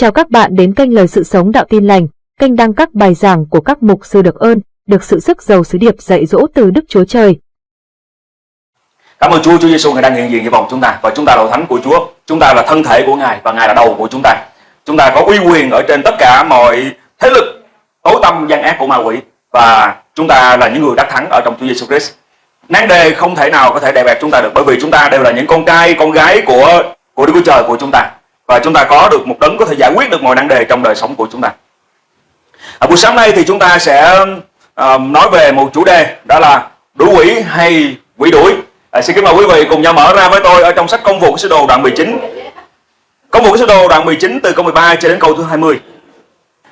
Chào các bạn đến kênh Lời Sự Sống Đạo Tin Lành, kênh đăng các bài giảng của các mục sư được ơn, được sự sức giàu sứ điệp dạy dỗ từ Đức Chúa Trời. Cảm ơn Chúa, Chúa Giêsu ngài đang hiện diện trong vòng chúng ta và chúng ta là thánh của Chúa. Chúng ta là thân thể của Ngài và Ngài là đầu của chúng ta. Chúng ta có uy quyền ở trên tất cả mọi thế lực tối tâm gian ác của ma quỷ và chúng ta là những người đắc thắng ở trong Chúa Giêsu Christ. Nán đề không thể nào có thể đè bẹp chúng ta được bởi vì chúng ta đều là những con trai, con gái của của Đức Chúa Trời của chúng ta và chúng ta có được một đấng có thể giải quyết được mọi năng đề trong đời sống của chúng ta. À, buổi sáng nay thì chúng ta sẽ uh, nói về một chủ đề đó là đuổi quỷ hay quỷ đuổi. À, xin kính mời quý vị cùng nhau mở ra với tôi ở trong sách Công vụ sứ đồ đoạn 19. Công vụ sứ đồ đoạn 19 từ câu 13 cho đến câu thứ 20.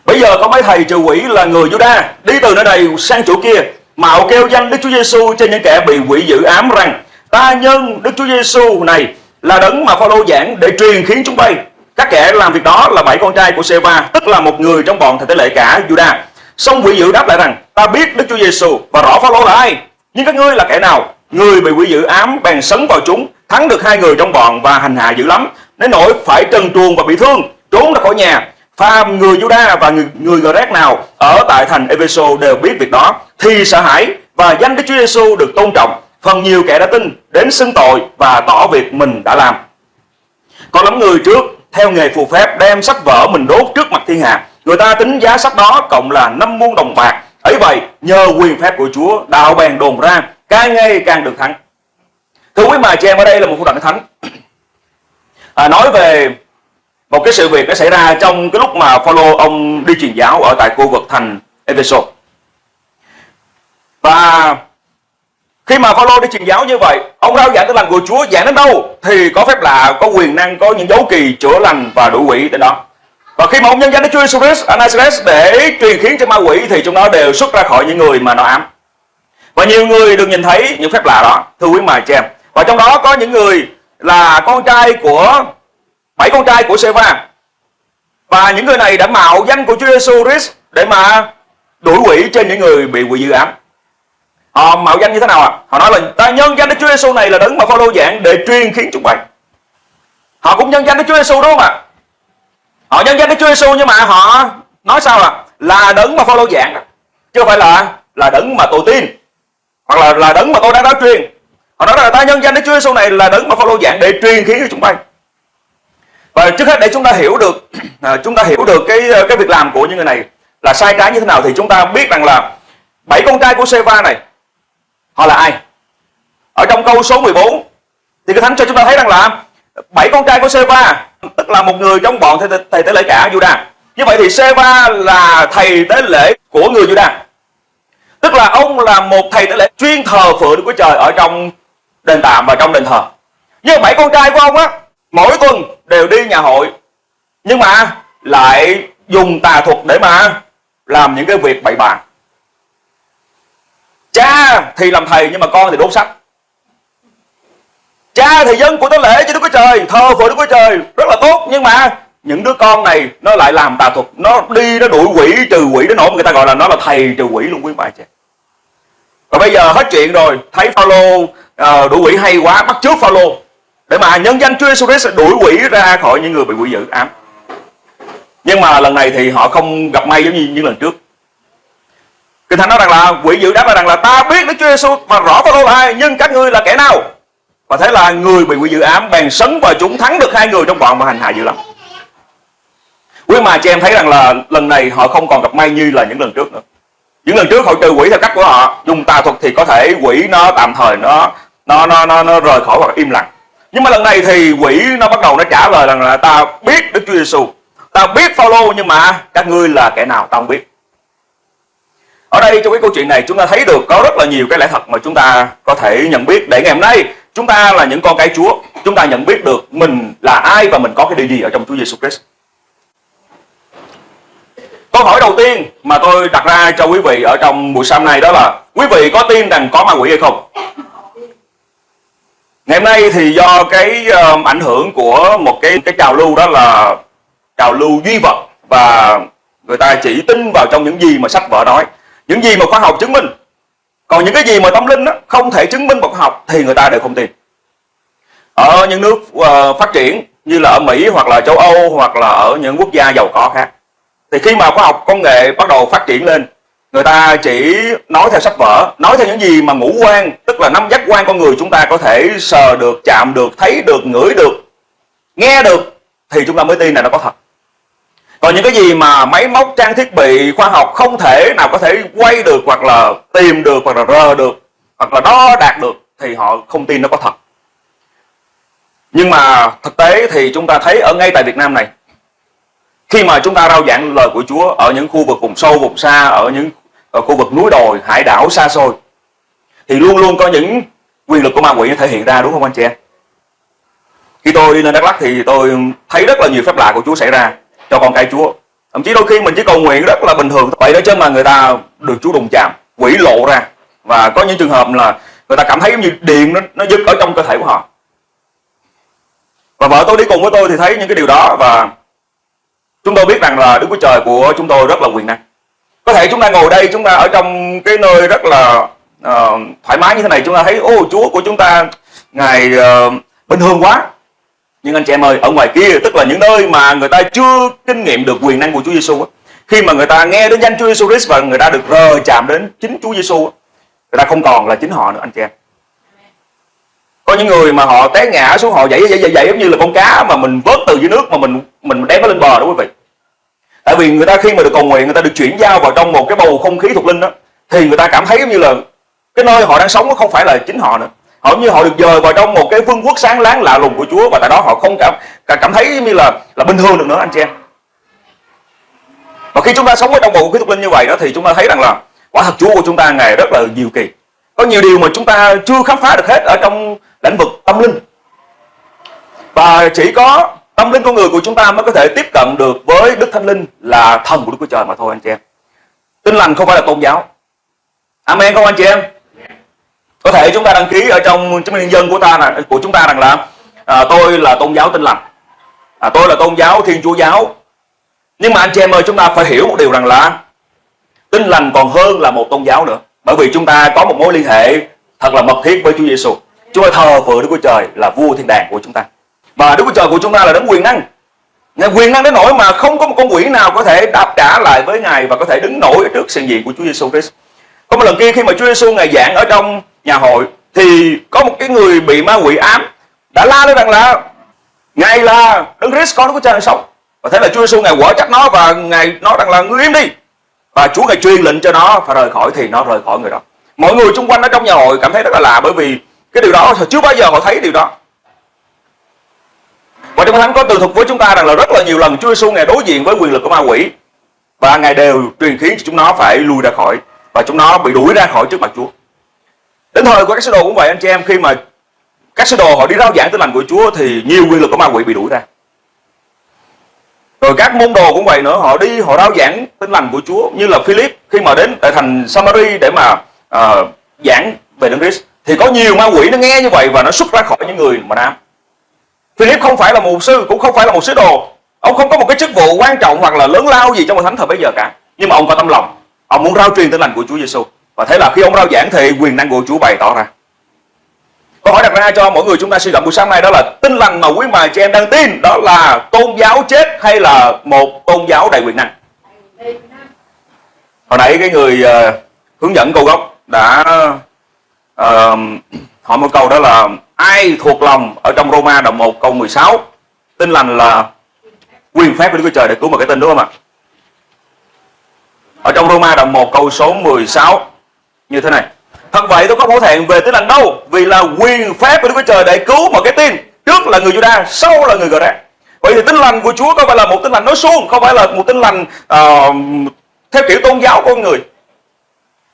Bây giờ có mấy thầy trừ quỷ là người Juda đi từ nơi này sang chỗ kia mạo kêu danh Đức Chúa Giêsu trên những kẻ bị quỷ dữ ám rằng ta nhân Đức Chúa Giêsu này là đấng mà Phaolô giảng để truyền khiến chúng bay. Các kẻ làm việc đó là bảy con trai của Seba, tức là một người trong bọn thầy tế lễ cả Judah. Xong quỷ dữ đáp lại rằng, ta biết Đức Chúa Giêsu và rõ Phaolô là ai, nhưng các ngươi là kẻ nào? Người bị quỷ dữ ám bèn sấn vào chúng, thắng được hai người trong bọn và hành hạ dữ lắm, đến nỗi phải trần truồng và bị thương, trốn ra khỏi nhà. Phàm người Juda và người, người Gret nào ở tại thành Epheso đều biết việc đó, thì sợ hãi và danh Đức Chúa Giêsu được tôn trọng phần nhiều kẻ đã tin đến xưng tội và tỏ việc mình đã làm. Còn lắm người trước theo nghề phù phép đem sách vở mình đốt trước mặt thiên hạ. Người ta tính giá sách đó cộng là 5 muôn đồng bạc. ấy vậy nhờ quyền phép của Chúa đạo bèn đồn ra càng ngày càng được thắng. Thưa quý mà chị em ở đây là một phu đoạn thánh. À, nói về một cái sự việc nó xảy ra trong cái lúc mà Phaolô ông đi truyền giáo ở tại khu vực thành Ephesus Và khi mà Phaolô đi truyền giáo như vậy, ông rao giảng tin lành của Chúa giảng đến đâu thì có phép lạ, có quyền năng, có những dấu kỳ chữa lành và đuổi quỷ đến đó. Và khi mà ông nhân danh Đức Chúa Jesus Christ, Nazareth để truyền khiến cho ma quỷ thì chúng nó đều xuất ra khỏi những người mà nó ám. Và nhiều người được nhìn thấy những phép lạ đó, thưa quý mài chị em. Và trong đó có những người là con trai của bảy con trai của Seva. Và những người này đã mạo danh của Chúa Jesus Christ để mà đuổi quỷ trên những người bị quỷ dữ ám họ mạo danh như thế nào ạ à? họ nói là ta nhân danh Đức Chúa Giêsu này là đấng mà Phaolô giảng để truyền khiến chúng bay. Họ cũng nhân danh Đức Chúa Giêsu đúng không ạ? Họ nhân danh Đức Chúa Giêsu nhưng mà họ nói sao à? Là đấng mà Phaolô giảng chứ không phải là là đấng mà tôi tin. Hoặc là là đấng mà tôi đang nói truyền. Họ nói là ta nhân danh Đức Chúa Giêsu này là đấng mà Phaolô giảng để truyền khiến cho chúng bay. Và trước hết để chúng ta hiểu được à, chúng ta hiểu được cái ờ, cái việc làm của những người này là sai trái như thế nào thì chúng ta biết rằng là bảy con trai của Seva này họ là ai? Ở trong câu số 14 thì cái thánh cho chúng ta thấy rằng là bảy con trai của Seva tức là một người trong bọn thầy, thầy tế lễ cả Juda như vậy thì Seva là thầy tế lễ của người Juda tức là ông là một thầy tế lễ chuyên thờ phượng của Trời ở trong đền tạm và trong đền thờ. Nhưng bảy con trai của ông á mỗi tuần đều đi nhà hội nhưng mà lại dùng tà thuật để mà làm những cái việc bậy bạ Cha thì làm thầy nhưng mà con thì đốt sách Cha thì dân của tế lễ cho Đức Chúa Trời Thờ phượng Đức Chúa Trời rất là tốt. Nhưng mà những đứa con này Nó lại làm tà thuật Nó đi nó đuổi quỷ trừ quỷ đến nỗi người ta gọi là nó là thầy trừ quỷ luôn quý bà chị. Và bây giờ hết chuyện rồi Thấy Phaolô uh, đuổi quỷ hay quá Bắt trước Phaolô. Để mà nhân danh Chúa Jesus sẽ đuổi quỷ ra khỏi những người bị quỷ dữ. Ám. Nhưng mà lần này thì họ không gặp may giống như những lần trước. Kinh Thánh nói rằng là quỷ dữ đáp lại rằng là ta biết Đức Chúa Giêsu và rõ Phaolô là ai nhưng các ngươi là kẻ nào? Và thế là người bị quỷ dữ ám bèn sấn và chúng thắng được hai người trong bọn mà hành hạ dữ lắm. Quý mà chị em thấy rằng là lần này họ không còn gặp may như là những lần trước nữa. Những lần trước họ trừ quỷ theo cách của họ, dùng tà thuật thì có thể quỷ nó tạm thời nó nó nó nó, nó rời khỏi hoặc im lặng. Nhưng mà lần này thì quỷ nó bắt đầu nó trả lời rằng là ta biết Đức Chúa Giêsu, ta biết Phaolô nhưng mà các ngươi là kẻ nào ta không biết. Ở đây trong cái câu chuyện này chúng ta thấy được có rất là nhiều cái lẽ thật mà chúng ta có thể nhận biết để ngày hôm nay chúng ta là những con cái Chúa, chúng ta nhận biết được mình là ai và mình có cái điều gì ở trong Chúa Giêsu Christ. Câu hỏi đầu tiên mà tôi đặt ra cho quý vị ở trong buổi sáng này đó là quý vị có tin rằng có ma quỷ hay không? Ngày hôm nay thì do cái um, ảnh hưởng của một cái cái trào lưu đó là trào lưu duy vật và người ta chỉ tin vào trong những gì mà sách vở nói những gì mà khoa học chứng minh còn những cái gì mà tâm linh đó, không thể chứng minh bằng khoa học thì người ta đều không tin. Ở những nước uh, phát triển như là ở Mỹ hoặc là châu Âu hoặc là ở những quốc gia giàu có khác thì khi mà khoa học công nghệ bắt đầu phát triển lên người ta chỉ nói theo sách vở nói theo những gì mà ngũ quan tức là năm giác quan con người chúng ta có thể sờ được chạm được thấy được ngửi được nghe được thì chúng ta mới tin là nó có thật còn những cái gì mà máy móc, trang thiết bị, khoa học không thể nào có thể quay được hoặc là tìm được hoặc là rờ được hoặc là đo đạt được thì họ không tin nó có thật. Nhưng mà thực tế thì chúng ta thấy ở ngay tại Việt Nam này, khi mà chúng ta rao giảng lời của Chúa ở những khu vực vùng sâu, vùng xa, ở những, ở khu vực núi đồi, hải đảo xa xôi, thì luôn luôn có những quyền lực của ma quỷ thể hiện ra, đúng không anh chị em? Khi tôi đi lên Đắk Lắk thì tôi thấy rất là nhiều phép lạ của Chúa xảy ra cho con cái Chúa. Thậm chí đôi khi mình chỉ cầu nguyện rất là bình thường vậy đó chứ mà người ta được Chúa đụng chạm quỷ lộ ra. Và có những trường hợp là người ta cảm thấy như điện nó nó dứt ở trong cơ thể của họ. Và vợ tôi đi cùng với tôi thì thấy những cái điều đó và chúng tôi biết rằng là Đức Chúa Trời của chúng tôi rất là quyền năng. Có thể chúng ta ngồi đây chúng ta ở trong cái nơi rất là uh, thoải mái như thế này chúng ta thấy ô Chúa của chúng ta ngài uh, bình thường quá nhưng anh chị em ơi, ở ngoài kia, tức là những nơi mà người ta chưa kinh nghiệm được quyền năng của Chúa Giêsu khi mà người ta nghe đến danh Chúa Giêsu Christ và người ta được rờ chạm đến chính Chúa Giêsu người ta không còn là chính họ nữa, anh chị em. Có những người mà họ té ngã xuống, họ dậy dậy dậy dậy giống như là con cá mà mình vớt từ dưới nước mà mình mình đem nó lên bờ đó, quý vị. Tại vì người ta khi mà được cầu nguyện, người ta được chuyển giao vào trong một cái bầu không khí thuộc linh đó, thì người ta cảm thấy giống như là cái nơi họ đang sống nó không phải là chính họ nữa họ như họ được dời vào trong một cái vương quốc sáng láng lạ lùng của Chúa và tại đó họ không cảm cảm thấy như là là bình thường được nữa, anh chị em. Và khi chúng ta sống ở trong bầu khí thuộc linh như vậy đó thì chúng ta thấy rằng là quả thật Chúa của chúng ta ngày rất là nhiều kỳ. Có nhiều điều mà chúng ta chưa khám phá được hết ở trong lĩnh vực tâm linh. Và chỉ có tâm linh con người của chúng ta mới có thể tiếp cận được với Đức Thánh Linh là thần của Đức Chúa Trời mà thôi, anh chị em. Tin lành không phải là tôn giáo. Amen không, anh chị em? Có thể chúng ta đăng ký ở trong chứng minh nhân dân của ta là của chúng ta rằng là à, tôi là tôn giáo tin lành. À, tôi là tôn giáo thiên chúa giáo. Nhưng mà anh chị em ơi chúng ta phải hiểu một điều rằng là tin lành còn hơn là một tôn giáo nữa. Bởi vì chúng ta có một mối liên hệ thật là mật thiết với Chúa Giêsu chúng ta thờ phượng Đức Chúa Trời là vua thiên đàng của chúng ta. Và Đức Chúa Trời của chúng ta là đấng quyền năng. Ngài quyền năng đến nỗi mà không có một con quỷ nào có thể đáp trả lại với Ngài và có thể đứng nổi trước sự diện của Chúa Giêsu Christ. Có một lần kia khi mà Chúa Giêsu Ngài giảng ở trong nhà hội, thì có một cái người bị ma quỷ ám đã la lên rằng là, Ngài là Đấng Christ, con của Cha đang sống. Và thế là Chúa Giêsu Ngài quở trách nó và Ngài nói rằng là, ngươi im đi. Và Chúa Ngài truyền lệnh cho nó phải rời khỏi, thì nó rời khỏi người đó. Mọi người xung quanh ở trong nhà hội cảm thấy rất là lạ bởi vì cái điều đó chưa bao giờ họ thấy điều đó và trong thánh có tường thuật với chúng ta rằng là rất là nhiều lần Chúa Giêsu ngài đối diện với quyền lực của ma quỷ và ngài đều truyền khiến cho chúng nó phải lui ra khỏi và chúng nó bị đuổi ra khỏi trước mặt Chúa. Đến thời của các sứ đồ cũng vậy anh chị em khi mà các sứ đồ họ đi rao giảng tin lành của Chúa thì nhiều quyền lực của ma quỷ bị đuổi ra. Rồi các môn đồ cũng vậy nữa, họ đi họ rao giảng tin lành của Chúa như là Philip khi mà đến tại thành Samari để mà uh, giảng về Đấng Christ. Thì có nhiều ma quỷ nó nghe như vậy và nó xuất ra khỏi những người mà nam. Philip không phải là mục sư cũng không phải là một sứ đồ. Ông không có một cái chức vụ quan trọng hoặc là lớn lao gì trong hội thánh thời bây giờ cả. Nhưng mà ông có tâm lòng ông muốn rao truyền tin lành của Chúa Giêsu và thế là khi ông rao giảng thì quyền năng của Chúa bày tỏ ra. Câu hỏi đặt ra cho mỗi người chúng ta suy gẫm buổi sáng nay đó là tin lành mà quý bà chị em đang tin đó là tôn giáo chết hay là một tôn giáo đầy quyền năng? Hồi nãy cái người uh, hướng dẫn câu gốc đã uh, hỏi một câu đó là ai thuộc lòng ở trong Roma đồng 1 câu 16 tin lành là quyền phép của Đức Chúa Trời để cứu một cái tin đúng không ạ? Ở trong Roma đoạn 1 câu số 16 như thế này. Thật vậy tôi không hổ thẹn về tin lành đâu vì là quyền phép của Đức Chúa Trời để cứu mọi cái tin trước là người Juda sau là người Gờ Vậy thì tin lành của Chúa không phải là một tin lành nói suông, không phải là một tin lành uh, theo kiểu tôn giáo của người.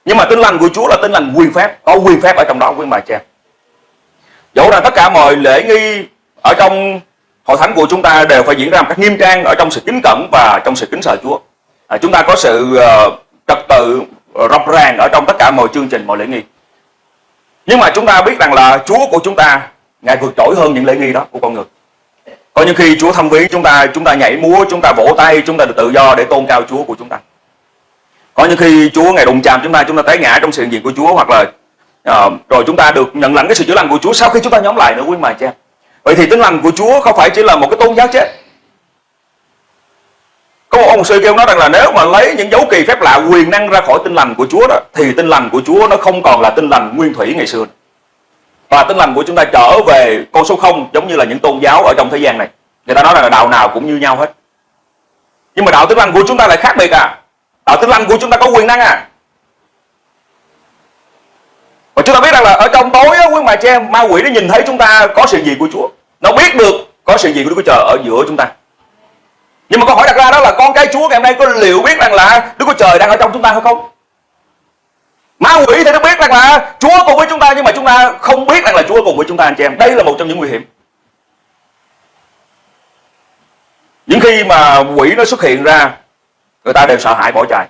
Nhưng mà tin lành của Chúa là tin lành quyền phép, có quyền phép ở trong đó quý bà cha dẫu rằng tất cả mọi lễ nghi ở trong hội thánh của chúng ta đều phải diễn ra một cách nghiêm trang ở trong sự kính cẩn và trong sự kính sợ Chúa à, chúng ta có sự uh, trật tự uh, rập ràng ở trong tất cả mọi chương trình mọi lễ nghi. Nhưng mà chúng ta biết rằng là Chúa của chúng ta ngài vượt trội hơn những lễ nghi đó của con người. Có những khi Chúa thăm viếng chúng ta chúng ta nhảy múa chúng ta vỗ tay chúng ta được tự do để tôn cao Chúa của chúng ta. Có những khi Chúa ngài đụng chạm chúng ta chúng ta té ngã trong sự hiện diện của Chúa hoặc là uh, rồi chúng ta được nhận lãnh cái sự chữa lành của Chúa sau khi chúng ta nhóm lại nữa quý mà cha vậy thì tính lành của Chúa không phải chỉ là một cái tôn giáo chết? Có một ông sư kêu nói rằng là nếu mà lấy những dấu kỳ phép lạ quyền năng ra khỏi tinh lành của Chúa đó thì tinh lành của Chúa nó không còn là tinh lành nguyên thủy ngày xưa. Và tinh lành của chúng ta trở về con số không giống như là những tôn giáo ở trong thế gian này. Người ta nói rằng là đạo nào cũng như nhau hết. Nhưng mà đạo tinh lành của chúng ta lại khác biệt à. Đạo tinh lành của chúng ta có quyền năng à. Và chúng ta biết rằng là ở trong tối á, quý bà che ma quỷ nó nhìn thấy chúng ta có sự gì của Chúa. Nó biết được có sự gì của Đức Chúa Trời ở giữa chúng ta nhưng mà câu hỏi đặt ra đó là con cái Chúa ngày hôm nay có liệu biết rằng là Đức Chúa Trời đang ở trong chúng ta hay không? Ma quỷ thì nó biết rằng là Chúa cùng với chúng ta nhưng mà chúng ta không biết rằng là Chúa cùng với chúng ta, anh chị em. Đây là một trong những nguy hiểm. Những khi mà quỷ nó xuất hiện ra, người ta đều sợ hãi bỏ chạy.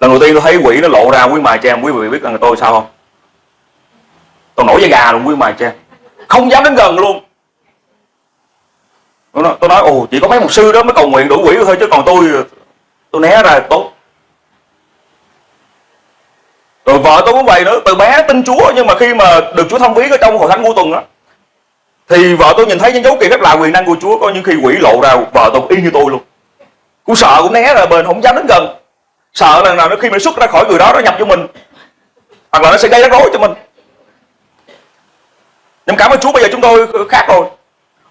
Lần đầu tiên tôi thấy quỷ nó lộ ra, quý mài cho em, quý vị biết rằng tôi sao không? Tôi nổi da gà luôn, quý mài cho em. Không dám đến gần luôn tôi nói, tôi nói ồ chỉ có mấy một sư đó mới cầu nguyện đủ quỷ thôi chứ còn tôi tôi né ra tốt. Rồi vợ tôi cũng vậy nữa từ bé tin chúa nhưng mà khi mà được chúa thông viếng ở trong hội thánh cuối tuần á thì vợ tôi nhìn thấy những dấu kỳ phép lạ quyền năng của chúa có những khi quỷ lộ ra vợ tôi y như tôi luôn. Cũng sợ cũng né ra bên không dám đến gần. Sợ là nào nó khi mà xuất ra khỏi người đó nó nhập vô mình. Hoặc là nó sẽ gây rắc rối cho mình. Nhưng cảm ơn Chúa bây giờ chúng tôi khác rồi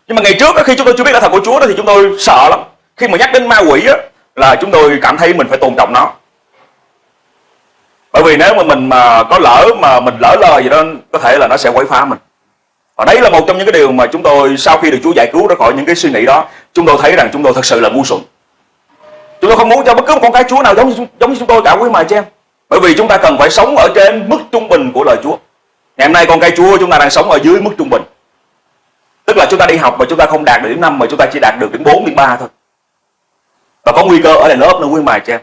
nhưng mà ngày trước khi chúng tôi chưa biết là thật của Chúa đó thì chúng tôi sợ lắm khi mà nhắc đến ma quỷ đó, là chúng tôi cảm thấy mình phải tôn trọng nó bởi vì nếu mà mình mà có lỡ mà mình lỡ lời gì đó có thể là nó sẽ quấy phá mình và đấy là một trong những cái điều mà chúng tôi sau khi được Chúa giải cứu ra khỏi những cái suy nghĩ đó chúng tôi thấy rằng chúng tôi thật sự là ngu xuẩn Chúng tôi không muốn cho bất cứ một con cái Chúa nào giống như, giống như chúng tôi cả quý mà chị em. Bởi vì chúng ta cần phải sống ở trên mức trung bình của lời Chúa. Ngày hôm nay con cái Chúa chúng ta đang sống ở dưới mức trung bình. Là chúng ta đi học mà chúng ta không đạt được điểm 5 mà chúng ta chỉ đạt được điểm 4, điểm 3 thôi. Và có nguy cơ ở lại lớp nữa quý mài cho em.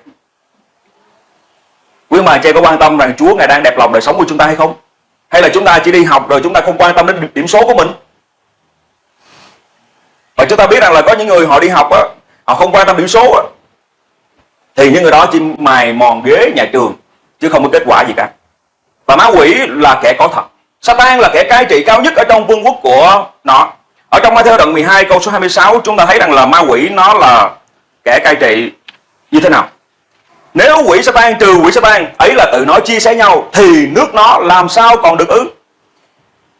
Quý cho em có quan tâm rằng Chúa Ngài đang đẹp lòng đời sống của chúng ta hay không? Hay là chúng ta chỉ đi học rồi chúng ta không quan tâm đến điểm số của mình? Và chúng ta biết rằng là có những người họ đi học á, họ không quan tâm điểm số á, thì những người đó chỉ mài mòn ghế nhà trường chứ không có kết quả gì cả và má quỷ là kẻ có thật Satan là kẻ cai trị cao nhất ở trong vương quốc của nó ở trong Matthew đoạn 12 câu số 26 chúng ta thấy rằng là ma quỷ nó là kẻ cai trị như thế nào? Nếu quỷ Satan trừ quỷ Satan ấy là tự nói chia sẻ nhau, thì nước nó làm sao còn được ứ.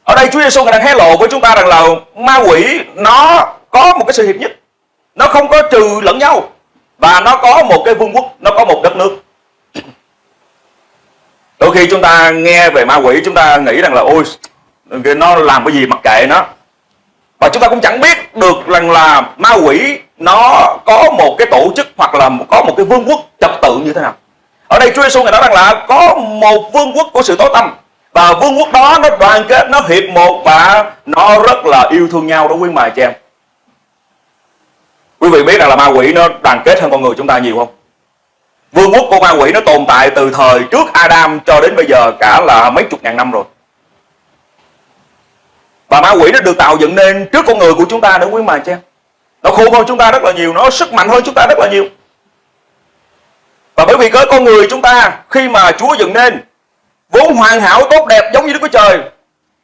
ở đây Chúa Giêsu đang hé lộ với chúng ta rằng là ma quỷ nó có một cái sự hiệp nhất. Nó không có trừ lẫn nhau, và nó có một cái vương quốc, nó có một đất nước. Đôi khi chúng ta nghe về ma quỷ, chúng ta nghĩ rằng là, ôi, nó làm cái gì mặc kệ nó và chúng ta cũng chẳng biết được rằng là ma quỷ nó có một cái tổ chức hoặc là có một cái vương quốc trật tự như thế nào ở đây Chúa Giêsu ngài nói rằng là có một vương quốc của sự tối tâm và vương quốc đó nó đoàn kết, nó hiệp một và nó rất là yêu thương nhau đó quý mài chị em Quý vị biết rằng là ma quỷ nó đoàn kết hơn con người chúng ta nhiều không? Vương quốc của ma quỷ nó tồn tại từ thời trước Adam cho đến bây giờ cả là mấy chục ngàn năm rồi. Và ma quỷ nó được tạo dựng nên trước con người của chúng ta nữa quý mà chứ. Nó khôn hơn chúng ta rất là nhiều, nó sức mạnh hơn chúng ta rất là nhiều. Và bởi vì cái con người chúng ta khi mà Chúa dựng nên vốn hoàn hảo tốt đẹp giống như Đức Chúa Trời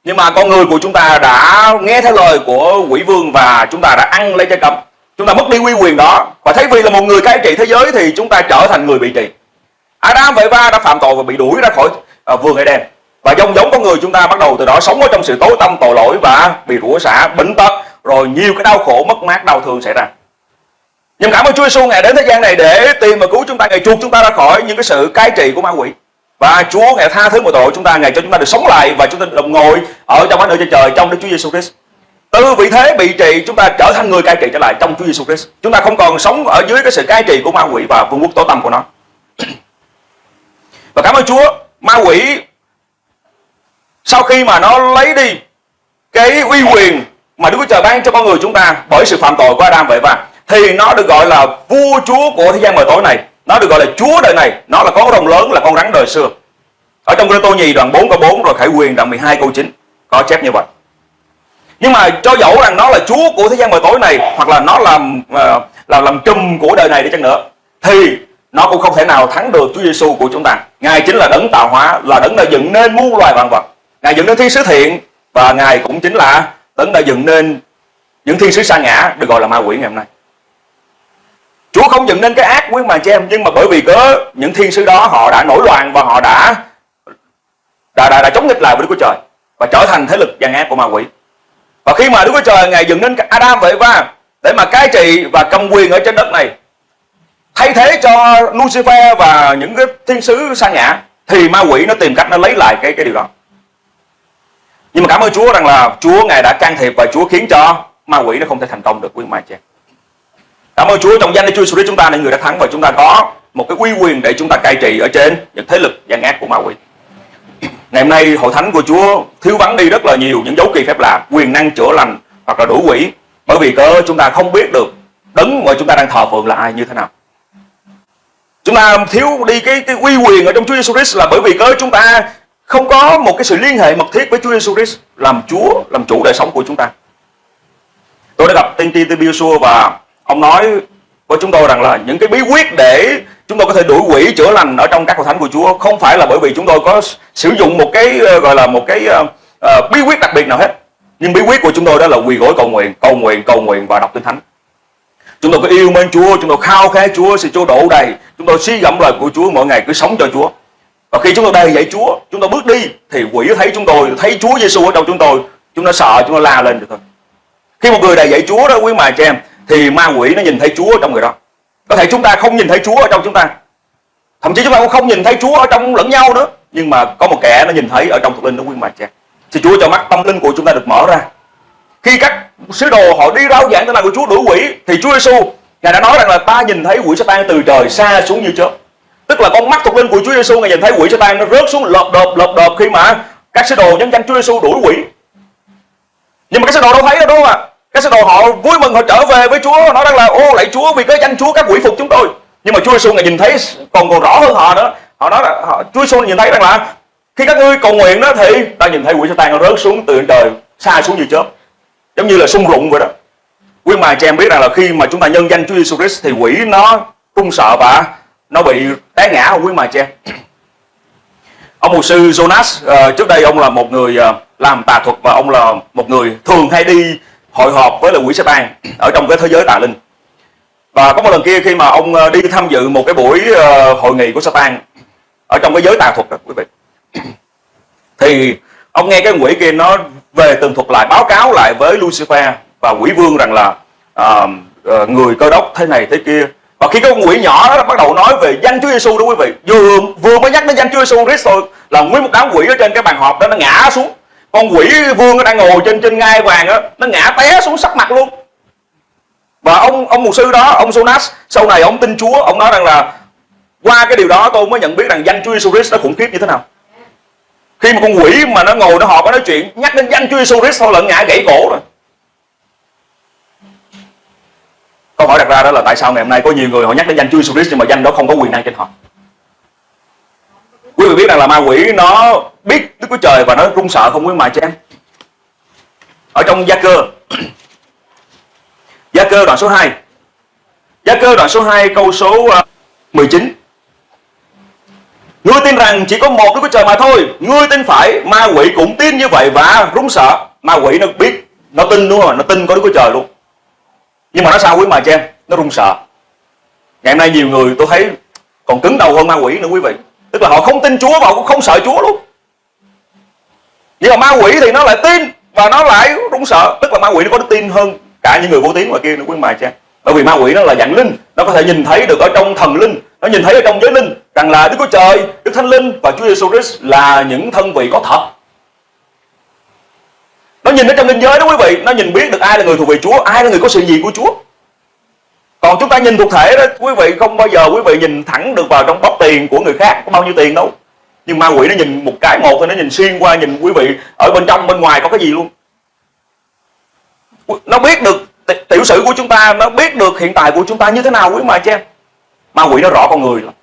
nhưng mà con người của chúng ta đã nghe theo lời của quỷ vương và chúng ta đã ăn lấy trái cấm chúng ta mất đi quy quyền đó và thấy vì là một người cai trị thế giới thì chúng ta trở thành người bị trị Adam và Eva đã phạm tội và bị đuổi ra khỏi uh, vườn Eden và giống giống con người chúng ta bắt đầu từ đó sống ở trong sự tối tâm tội lỗi và bị rủa xả bệnh tật rồi nhiều cái đau khổ mất mát đau thương xảy ra nhưng cảm ơn Chúa Giêsu ngài đến thế gian này để tìm và cứu chúng ta ngài chuộc chúng ta ra khỏi những cái sự cai trị của ma quỷ và Chúa ngài tha thứ mọi tội chúng ta ngài cho chúng ta được sống lại và chúng ta được ngồi ở trong ánh ở trên trời trong Đức Chúa Giêsu Christ từ vị thế bị trị chúng ta trở thành người cai trị trở lại trong Chúa Giêsu Christ. Chúng ta không còn sống ở dưới cái sự cai trị của ma quỷ và vương quốc tối tâm của nó. Và cảm ơn Chúa, ma quỷ sau khi mà nó lấy đi cái uy quyền mà Đức Chúa Trời ban cho con người chúng ta bởi sự phạm tội của Adam vậy và thì nó được gọi là vua chúa của thế gian mờ tối này, nó được gọi là chúa đời này, nó là con rồng lớn là con rắn đời xưa. Ở trong Cô-rinh-tô nhì đoạn 4 câu 4 rồi Khải Quyền đoạn 12 câu 9 có chép như vậy nhưng mà cho dẫu rằng nó là chúa của thế gian mờ tối này hoặc là nó làm là làm trùm của đời này đi chăng nữa thì nó cũng không thể nào thắng được Chúa Giêsu của chúng ta. Ngài chính là đấng tạo hóa, là đấng đã dựng nên muôn loài vạn vật. Ngài dựng nên thiên sứ thiện và ngài cũng chính là tấn đã dựng nên những thiên sứ sa ngã được gọi là ma quỷ ngày hôm nay. Chúa không dựng nên cái ác quý mà chị em nhưng mà bởi vì có những thiên sứ đó họ đã nổi loạn và họ đã đã, đã, đã chống nghịch lại với Đức Chúa Trời và trở thành thế lực gian ác của ma quỷ. Và khi mà Đức Chúa Trời ngài dựng nên Adam vậy và để mà cai trị và cầm quyền ở trên đất này thay thế cho Lucifer và những cái thiên sứ sa ngã thì ma quỷ nó tìm cách nó lấy lại cái cái điều đó nhưng mà cảm ơn Chúa rằng là Chúa ngài đã can thiệp và Chúa khiến cho ma quỷ nó không thể thành công được, quý mai chị. Cảm ơn Chúa, trong danh Chúa Jesus chúng ta là người đã thắng và chúng ta có một cái uy quyền để chúng ta cai trị ở trên những thế lực gian ác của ma quỷ. Ngày hôm nay, hội thánh của Chúa thiếu vắng đi rất là nhiều những dấu kỳ phép lạ, quyền năng chữa lành hoặc là đuổi quỷ. Bởi vì cớ, chúng ta không biết được đấng mà chúng ta đang thờ phượng là ai, như thế nào. Chúng ta thiếu đi cái cái uy quyền ở trong Chúa Jesus Christ là bởi vì cớ chúng ta không có một cái sự liên hệ mật thiết với Chúa Jesus Christ làm Chúa làm chủ đời sống của chúng ta. Tôi đã gặp tiên tri Tiên Biosua và ông nói với chúng tôi rằng là những cái bí quyết để chúng tôi có thể đuổi quỷ chữa lành ở trong các hội thánh của Chúa không phải là bởi vì chúng tôi có sử dụng một cái ờ, gọi là một cái uh, uh, bí quyết đặc biệt nào hết. Nhưng bí quyết của chúng tôi đó là quỳ gối cầu nguyện cầu nguyện cầu nguyện và đọc kinh thánh. Chúng tôi có yêu mến Chúa chúng tôi khao khát Chúa sự Chúa đổ đầy. Chúng tôi suy gẫm lời của Chúa mỗi ngày cứ sống cho Chúa và khi chúng tôi đầy dạy Chúa, chúng tôi bước đi, thì quỷ thấy chúng tôi, thấy Chúa Giêsu ở trong chúng tôi. Chúng nó sợ, chúng nó la lên được thôi. Khi một người đầy dạy Chúa đó, quý mà chị em, thì ma quỷ nó nhìn thấy Chúa ở trong người đó. Có thể chúng ta không nhìn thấy Chúa ở trong chúng ta. Thậm chí chúng ta cũng không nhìn thấy Chúa ở trong lẫn nhau nữa. Nhưng mà có một kẻ nó nhìn thấy ở trong thuộc linh đó, quý mà chị em. Thì Chúa cho mắt tâm linh của chúng ta được mở ra. Khi các sứ đồ họ đi rao giảng tên là của Chúa đuổi quỷ, thì Chúa Giêsu ngài đã nói rằng là ta nhìn thấy quỷ Satan từ trời xa xuống như chớp tức là con mắt thuộc linh của Chúa Giêsu ngài nhìn thấy quỷ Satan nó rớt xuống lợp đợp lợp đợp khi mà các sứ đồ nhân danh Chúa Giêsu đuổi quỷ. Nhưng mà các sứ đồ đâu thấy đâu đúng không ạ? Các sứ đồ họ vui mừng họ trở về với Chúa nói rằng là ô lạy Chúa vì cái danh Chúa các quỷ phục chúng tôi. Nhưng mà Chúa Giêsu ngài nhìn thấy còn còn rõ hơn họ nữa. Họ nói là họ, Chúa Giêsu nhìn thấy rằng là khi các ngươi cầu nguyện đó thì ta nhìn thấy quỷ Satan nó rớt xuống từ trời xa xuống như chớp. Giống như là sung rụng vậy đó. Quý mà cho em biết rằng là khi mà chúng ta nhân danh Chúa Giêsu Christ thì quỷ nó run sợ và nó bị té ngã không quý mà chị em. Ông mục sư Jonas uh, trước đây ông là một người uh, làm tà thuật và ông là một người thường hay đi hội họp với là quỷ Satan ở trong cái thế giới tà linh. Và có một lần kia khi mà ông uh, đi tham dự một cái buổi uh, hội nghị của Satan ở trong cái giới tà thuật đó quý vị. Thì ông nghe cái quỷ kia nó về tường thuật lại báo cáo lại với Lucifer và quỷ vương rằng là uh, uh, người cơ đốc thế này thế kia và khi cái con quỷ nhỏ đó bắt đầu nói về danh Chúa Giêsu đó quý vị, vừa vừa mới nhắc đến danh Chúa Giêsu Christ thôi, là nguyên một đám quỷ ở trên cái bàn họp đó nó ngã xuống. Con quỷ vương nó đang ngồi trên trên ngai vàng đó nó ngã té xuống sắc mặt luôn. Và ông ông mục sư đó, ông Jonas, sau này ông tin Chúa, ông nói rằng là qua cái điều đó tôi mới nhận biết rằng danh Chúa Giêsu Christ nó khủng khiếp như thế nào. Khi mà con quỷ mà nó ngồi nó họp, nó nói chuyện, nhắc đến danh Chúa Giêsu Christ thôi là ngã gãy cổ rồi. Câu hỏi đặt ra đó là tại sao ngày hôm nay có nhiều người họ nhắc đến danh Chúa Jesus Christ nhưng mà danh đó không có quyền năng trên họ? Quý vị biết rằng là ma quỷ nó biết Đức Chúa Trời và nó run sợ không quý mà cho em. Ở trong gia cơ. Gia cơ đoạn số 2 gia cơ đoạn số 2 câu số ờ, 19 Ngươi tin rằng chỉ có một Đức Chúa Trời mà thôi, Ngươi tin phải, Ma quỷ cũng tin như vậy và run sợ. Ma quỷ nó biết, Nó tin đúng không Nó tin có Đức Chúa Trời luôn. Nhưng mà nó sao quý mà cho em Nó run sợ. Ngày hôm nay nhiều người tôi thấy Còn cứng đầu hơn ma quỷ nữa quý vị. Tức là họ không tin Chúa và họ cũng không sợ Chúa luôn. Nhưng mà ma quỷ thì nó lại tin Và nó lại run sợ. Tức là ma quỷ nó có đức tin hơn cả những người vô tín ngoài kia nữa quý mà cha bởi vì ma quỷ nó là dạng linh. Nó có thể nhìn thấy được ở trong thần linh. Nó nhìn thấy ở trong giới linh rằng là Đức Chúa Trời, Đức Thánh Linh và Chúa Giêsu Christ là những thân vị có thật. Nó nhìn ở trong linh giới đó quý vị, nó nhìn biết được ai là người thuộc về Chúa, ai là người có sự gì của Chúa. Còn chúng ta nhìn thuộc thể đó, quý vị không bao giờ quý vị nhìn thẳng được vào trong bóp tiền của người khác có bao nhiêu tiền đâu. Nhưng ma quỷ nó nhìn một cái một thôi nó nhìn xuyên qua nhìn quý vị ở bên trong bên ngoài có cái gì luôn. Nó biết được tiểu sử của chúng ta, nó biết được hiện tại của chúng ta như thế nào quý mà cho em ma quỷ nó rõ con người lắm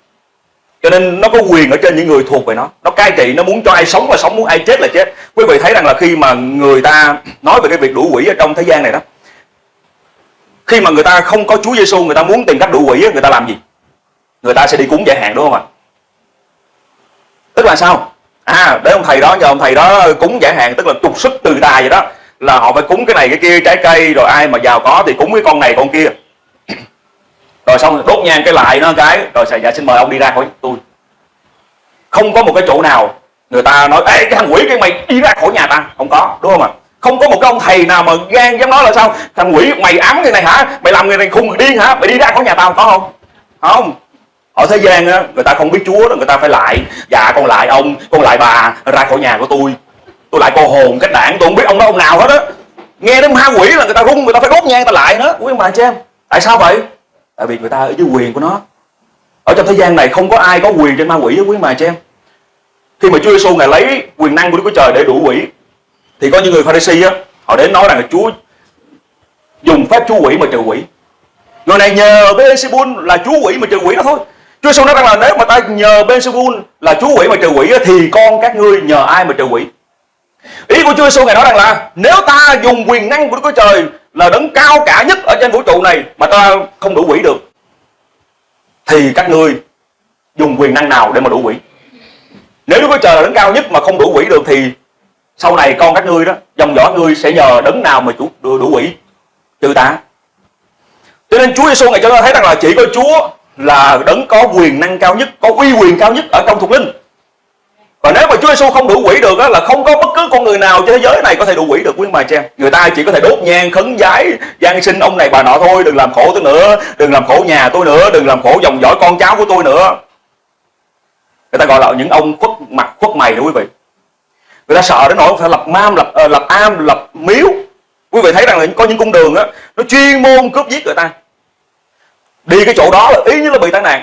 cho nên nó có quyền ở trên những người thuộc về nó. Nó cai trị, nó muốn cho ai sống là sống, muốn ai chết là chết. Quý vị thấy rằng là khi mà người ta nói về cái việc đuổi quỷ ở trong thế gian này đó, khi mà người ta không có Chúa Giêsu người ta muốn tìm cách đuổi quỷ người ta làm gì? Người ta sẽ đi cúng giải hạn, đúng không ạ? Tức là sao? À để ông thầy đó, nhờ ông thầy đó cúng giải hạn, tức là trục xuất từ tài vậy đó, là họ phải cúng cái này, cái kia, trái cây, rồi ai mà giàu có thì cúng cái con này, con kia rồi xong đốt nhang cái lại nó cái, rồi dạ xin mời ông đi ra khỏi tôi. Không có một cái chỗ nào người ta nói, ê, cái thằng quỷ cái mày đi ra khỏi nhà ta không có, đúng không ạ? Không có một cái ông thầy nào mà gan dám nói là sao, thằng quỷ mày ám người này hả? Mày làm người này khùng điên hả? Mày đi ra khỏi nhà tao. Có không? Không. Ở thế gian á, người ta không biết chúa đó, người ta phải lại. Dạ con lại ông, con lại bà ra khỏi nhà của tôi. Tôi lại cô hồn cách đảng, tôi không biết ông đó ông nào hết á. Nghe đến ma quỷ là người ta rung người ta phải đốt nhang ta lại nữa. Quý ông bà chị em, tại sao vậy? Tại vì người ta ở dưới quyền của nó. Ở trong thế gian này không có ai có quyền trên ma quỷ với quý mà cho em. Khi mà Chúa Giêsu ngài lấy quyền năng của Đức Chúa Trời để đuổi quỷ, thì có những người Pharisee á, họ đến nói rằng là Chúa dùng phép chú quỷ mà trừ quỷ. Người này nhờ Beelzebul là chú quỷ mà trừ quỷ đó thôi. Chúa Giêsu nói rằng là nếu mà ta nhờ Beelzebul là chú quỷ mà trừ quỷ thì con các ngươi nhờ ai mà trừ quỷ? Ý của Chúa Giêsu ngài nói rằng là nếu ta dùng quyền năng của Đức Chúa Trời là đấng cao cả nhất ở trên vũ trụ này mà ta không đủ quỷ được. Thì các ngươi dùng quyền năng nào để mà đủ quỷ? Nếu Đức Chúa Trời là đấng cao nhất mà không đủ quỷ được thì sau này con các ngươi đó dòng dõi ngươi sẽ nhờ đấng nào mà chủ đủ, đủ quỷ? Trừ ta. Cho nên Chúa Giêsu ngày cho ta thấy rằng là chỉ có Chúa là đấng có quyền năng cao nhất có uy quyền cao nhất ở trong thuộc linh và nếu mà Chúa Giêsu không đủ quỷ được á, là không có bất cứ con người nào trên thế giới này có thể đủ quỷ được quý bà chị em. Người ta chỉ có thể đốt nhang khấn giái, gian sinh ông này bà nọ thôi, đừng làm khổ tôi nữa, đừng làm khổ nhà tôi nữa, đừng làm khổ dòng dõi con cháu của tôi nữa. Người ta gọi là những ông khuất mặt khuất mày đó quý vị. Người ta sợ đến nỗi phải lập mam, lập uh, lập am, lập miếu. Quý vị thấy rằng là có những cung đường á, nó chuyên môn cướp giết người ta. Đi cái chỗ đó là ý như là bị tai nạn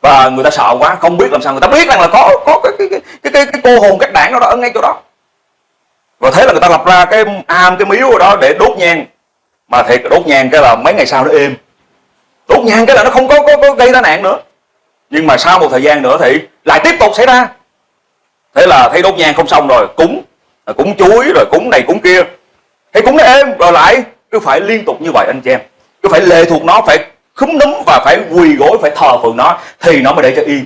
và người ta sợ quá không biết làm sao người ta biết rằng là có có cái cái cái cái, cái, cái cô hồn các đảng đó, đó ở ngay chỗ đó. Và thế là người ta lập ra cái am cái miếu ở đó để đốt nhang. Mà thiệt đốt nhang cái là mấy ngày sau nó êm. Đốt nhang cái là nó không có, có, có gây tai nạn nữa. Nhưng mà sau một thời gian nữa thì lại tiếp tục xảy ra. Thế là thấy đốt nhang không xong rồi cúng à, cúng chuối rồi cúng này cúng kia. Thấy cúng nó êm rồi lại cứ phải liên tục như vậy anh chị em. Cứ phải lệ thuộc nó phải khúm núm và phải quỳ gối, phải thờ phượng nó, thì nó mới để cho yên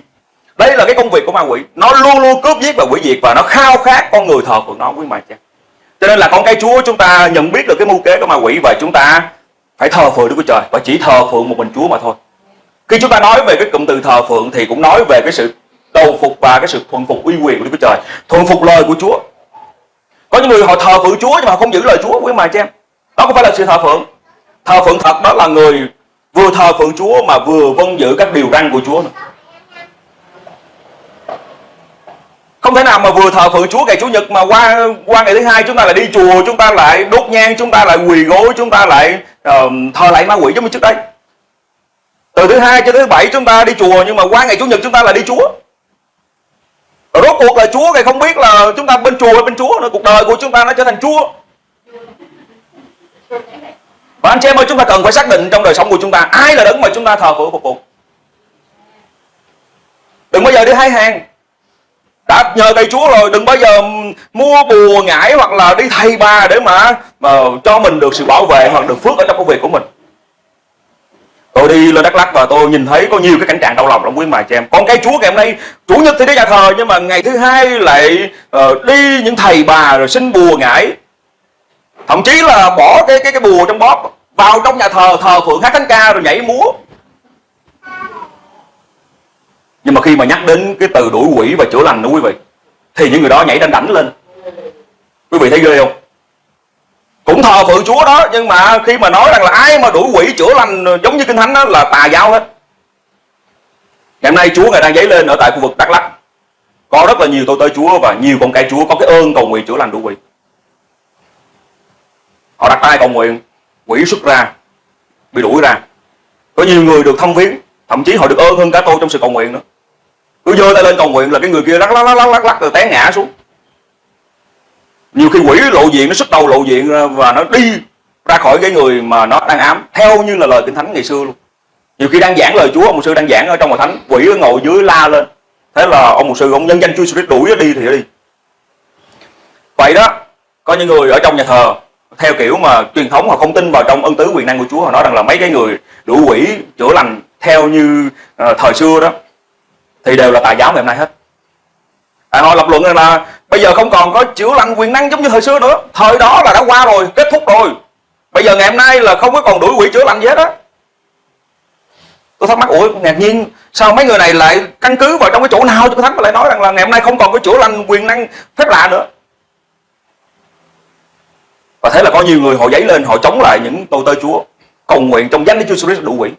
đây là cái công việc của ma quỷ. Nó luôn luôn cướp giết và quỷ diệt và nó khao khát con người thờ phượng nó, quý mà cha cho nên là con cái chúa chúng ta nhận biết được cái mưu kế của ma quỷ và chúng ta phải thờ phượng Đức Chúa Trời và chỉ thờ phượng một mình Chúa mà thôi. Khi chúng ta nói về cái cụm từ thờ phượng thì cũng nói về cái sự đầu phục và cái sự thuận phục uy quyền của Đức Chúa Trời thuận phục lời của Chúa. Có những người họ thờ phượng Chúa nhưng mà không giữ lời Chúa, quý mà cha em. Đó không phải là sự thờ phượng. Thờ phượng thật đó là người vừa thờ phượng Chúa mà vừa vâng giữ các điều răn của Chúa nữa. Không thể nào mà vừa thờ phượng Chúa ngày Chủ nhật mà qua qua ngày thứ hai chúng ta lại đi chùa, chúng ta lại đốt nhang, chúng ta lại quỳ gối, chúng ta lại uh, thờ lại ma quỷ giống như trước đây. Từ thứ hai cho thứ bảy chúng ta đi chùa nhưng mà qua ngày Chủ nhật chúng ta lại đi Chúa. Rồi rốt cuộc là Chúa thì không biết là chúng ta bên chùa hay bên Chúa nữa, cuộc đời của chúng ta nó trở thành Chúa. Và anh chị em ơi chúng ta cần phải xác định trong đời sống của chúng ta Ai là đấng mà chúng ta thờ phượng phục vụ. Đừng bao giờ đi hai hàng. Đã nhờ thầy Chúa rồi đừng bao giờ mua bùa ngải hoặc là đi thầy bà để mà, mà cho mình được sự bảo vệ hoặc được phước ở trong công việc của mình. Tôi đi lên Đắk Lắk và tôi nhìn thấy có nhiều cái cảnh trạng đau lòng lắm quý mà chị em. Con cái Chúa ngày hôm nay chủ nhật thì đi nhà thờ nhưng mà ngày thứ hai lại uh, đi những thầy bà rồi xin bùa ngải thậm chí là bỏ cái cái cái bùa trong bóp, vào trong nhà thờ thờ phượng hát thánh ca rồi nhảy múa. Nhưng mà khi mà nhắc đến cái từ đuổi quỷ và chữa lành đó quý vị, thì những người đó nhảy đanh đảnh lên. Quý vị thấy ghê không? Cũng thờ phượng chúa đó, nhưng mà khi mà nói rằng là ai mà đuổi quỷ chữa lành, giống như kinh thánh đó, là tà giáo hết. Ngày hôm nay chúa ngài đang dấy lên ở tại khu vực đắk lắc có rất là nhiều tôi tới chúa và nhiều con cái chúa có cái ơn cầu nguyện chữa lành đuổi quỷ họ đặt tay cầu nguyện, quỷ xuất ra, bị đuổi ra. Có nhiều người được thông viếng, thậm chí họ được ơn hơn cả tôi trong sự cầu nguyện nữa. Cứ giơ tay lên cầu nguyện là cái người kia lắc lắc lắc lắc lắc lắc, rồi té ngã xuống. Nhiều khi quỷ lộ diện, nó xuất đầu lộ diện và nó đi ra khỏi cái người mà nó đang ám, theo như là lời kinh thánh ngày xưa luôn. Nhiều khi đang giảng lời Chúa, ông mục sư đang giảng ở trong hội thánh, quỷ ngồi dưới la lên. Thế là ông mục sư, ông nhân danh Chúa Jesus đuổi đi thì đi. Vậy đó, có những người ở trong nhà thờ theo kiểu mà truyền thống họ không tin vào trong ân tứ quyền năng của Chúa họ nói rằng là mấy cái người đủ quỷ chữa lành theo như uh, thời xưa đó thì đều là tà giáo ngày hôm nay hết. À, họ lập luận rằng là bây giờ không còn có chữa lành quyền năng giống như thời xưa nữa. Thời đó là đã qua rồi kết thúc rồi. Bây giờ ngày hôm nay là không có còn đuổi quỷ chữa lành gì hết á. Tôi thắc mắc ủa ngạc nhiên sao mấy người này lại căn cứ vào trong cái chỗ nào? Cho thắng mà lại nói rằng là ngày hôm nay không còn có chữa lành quyền năng phép lạ nữa thế là có nhiều người họ giấy lên, họ chống lại những tôi tơ chúa. Cầu nguyện trong danh Đức Chúa Jesus đủ quỷ.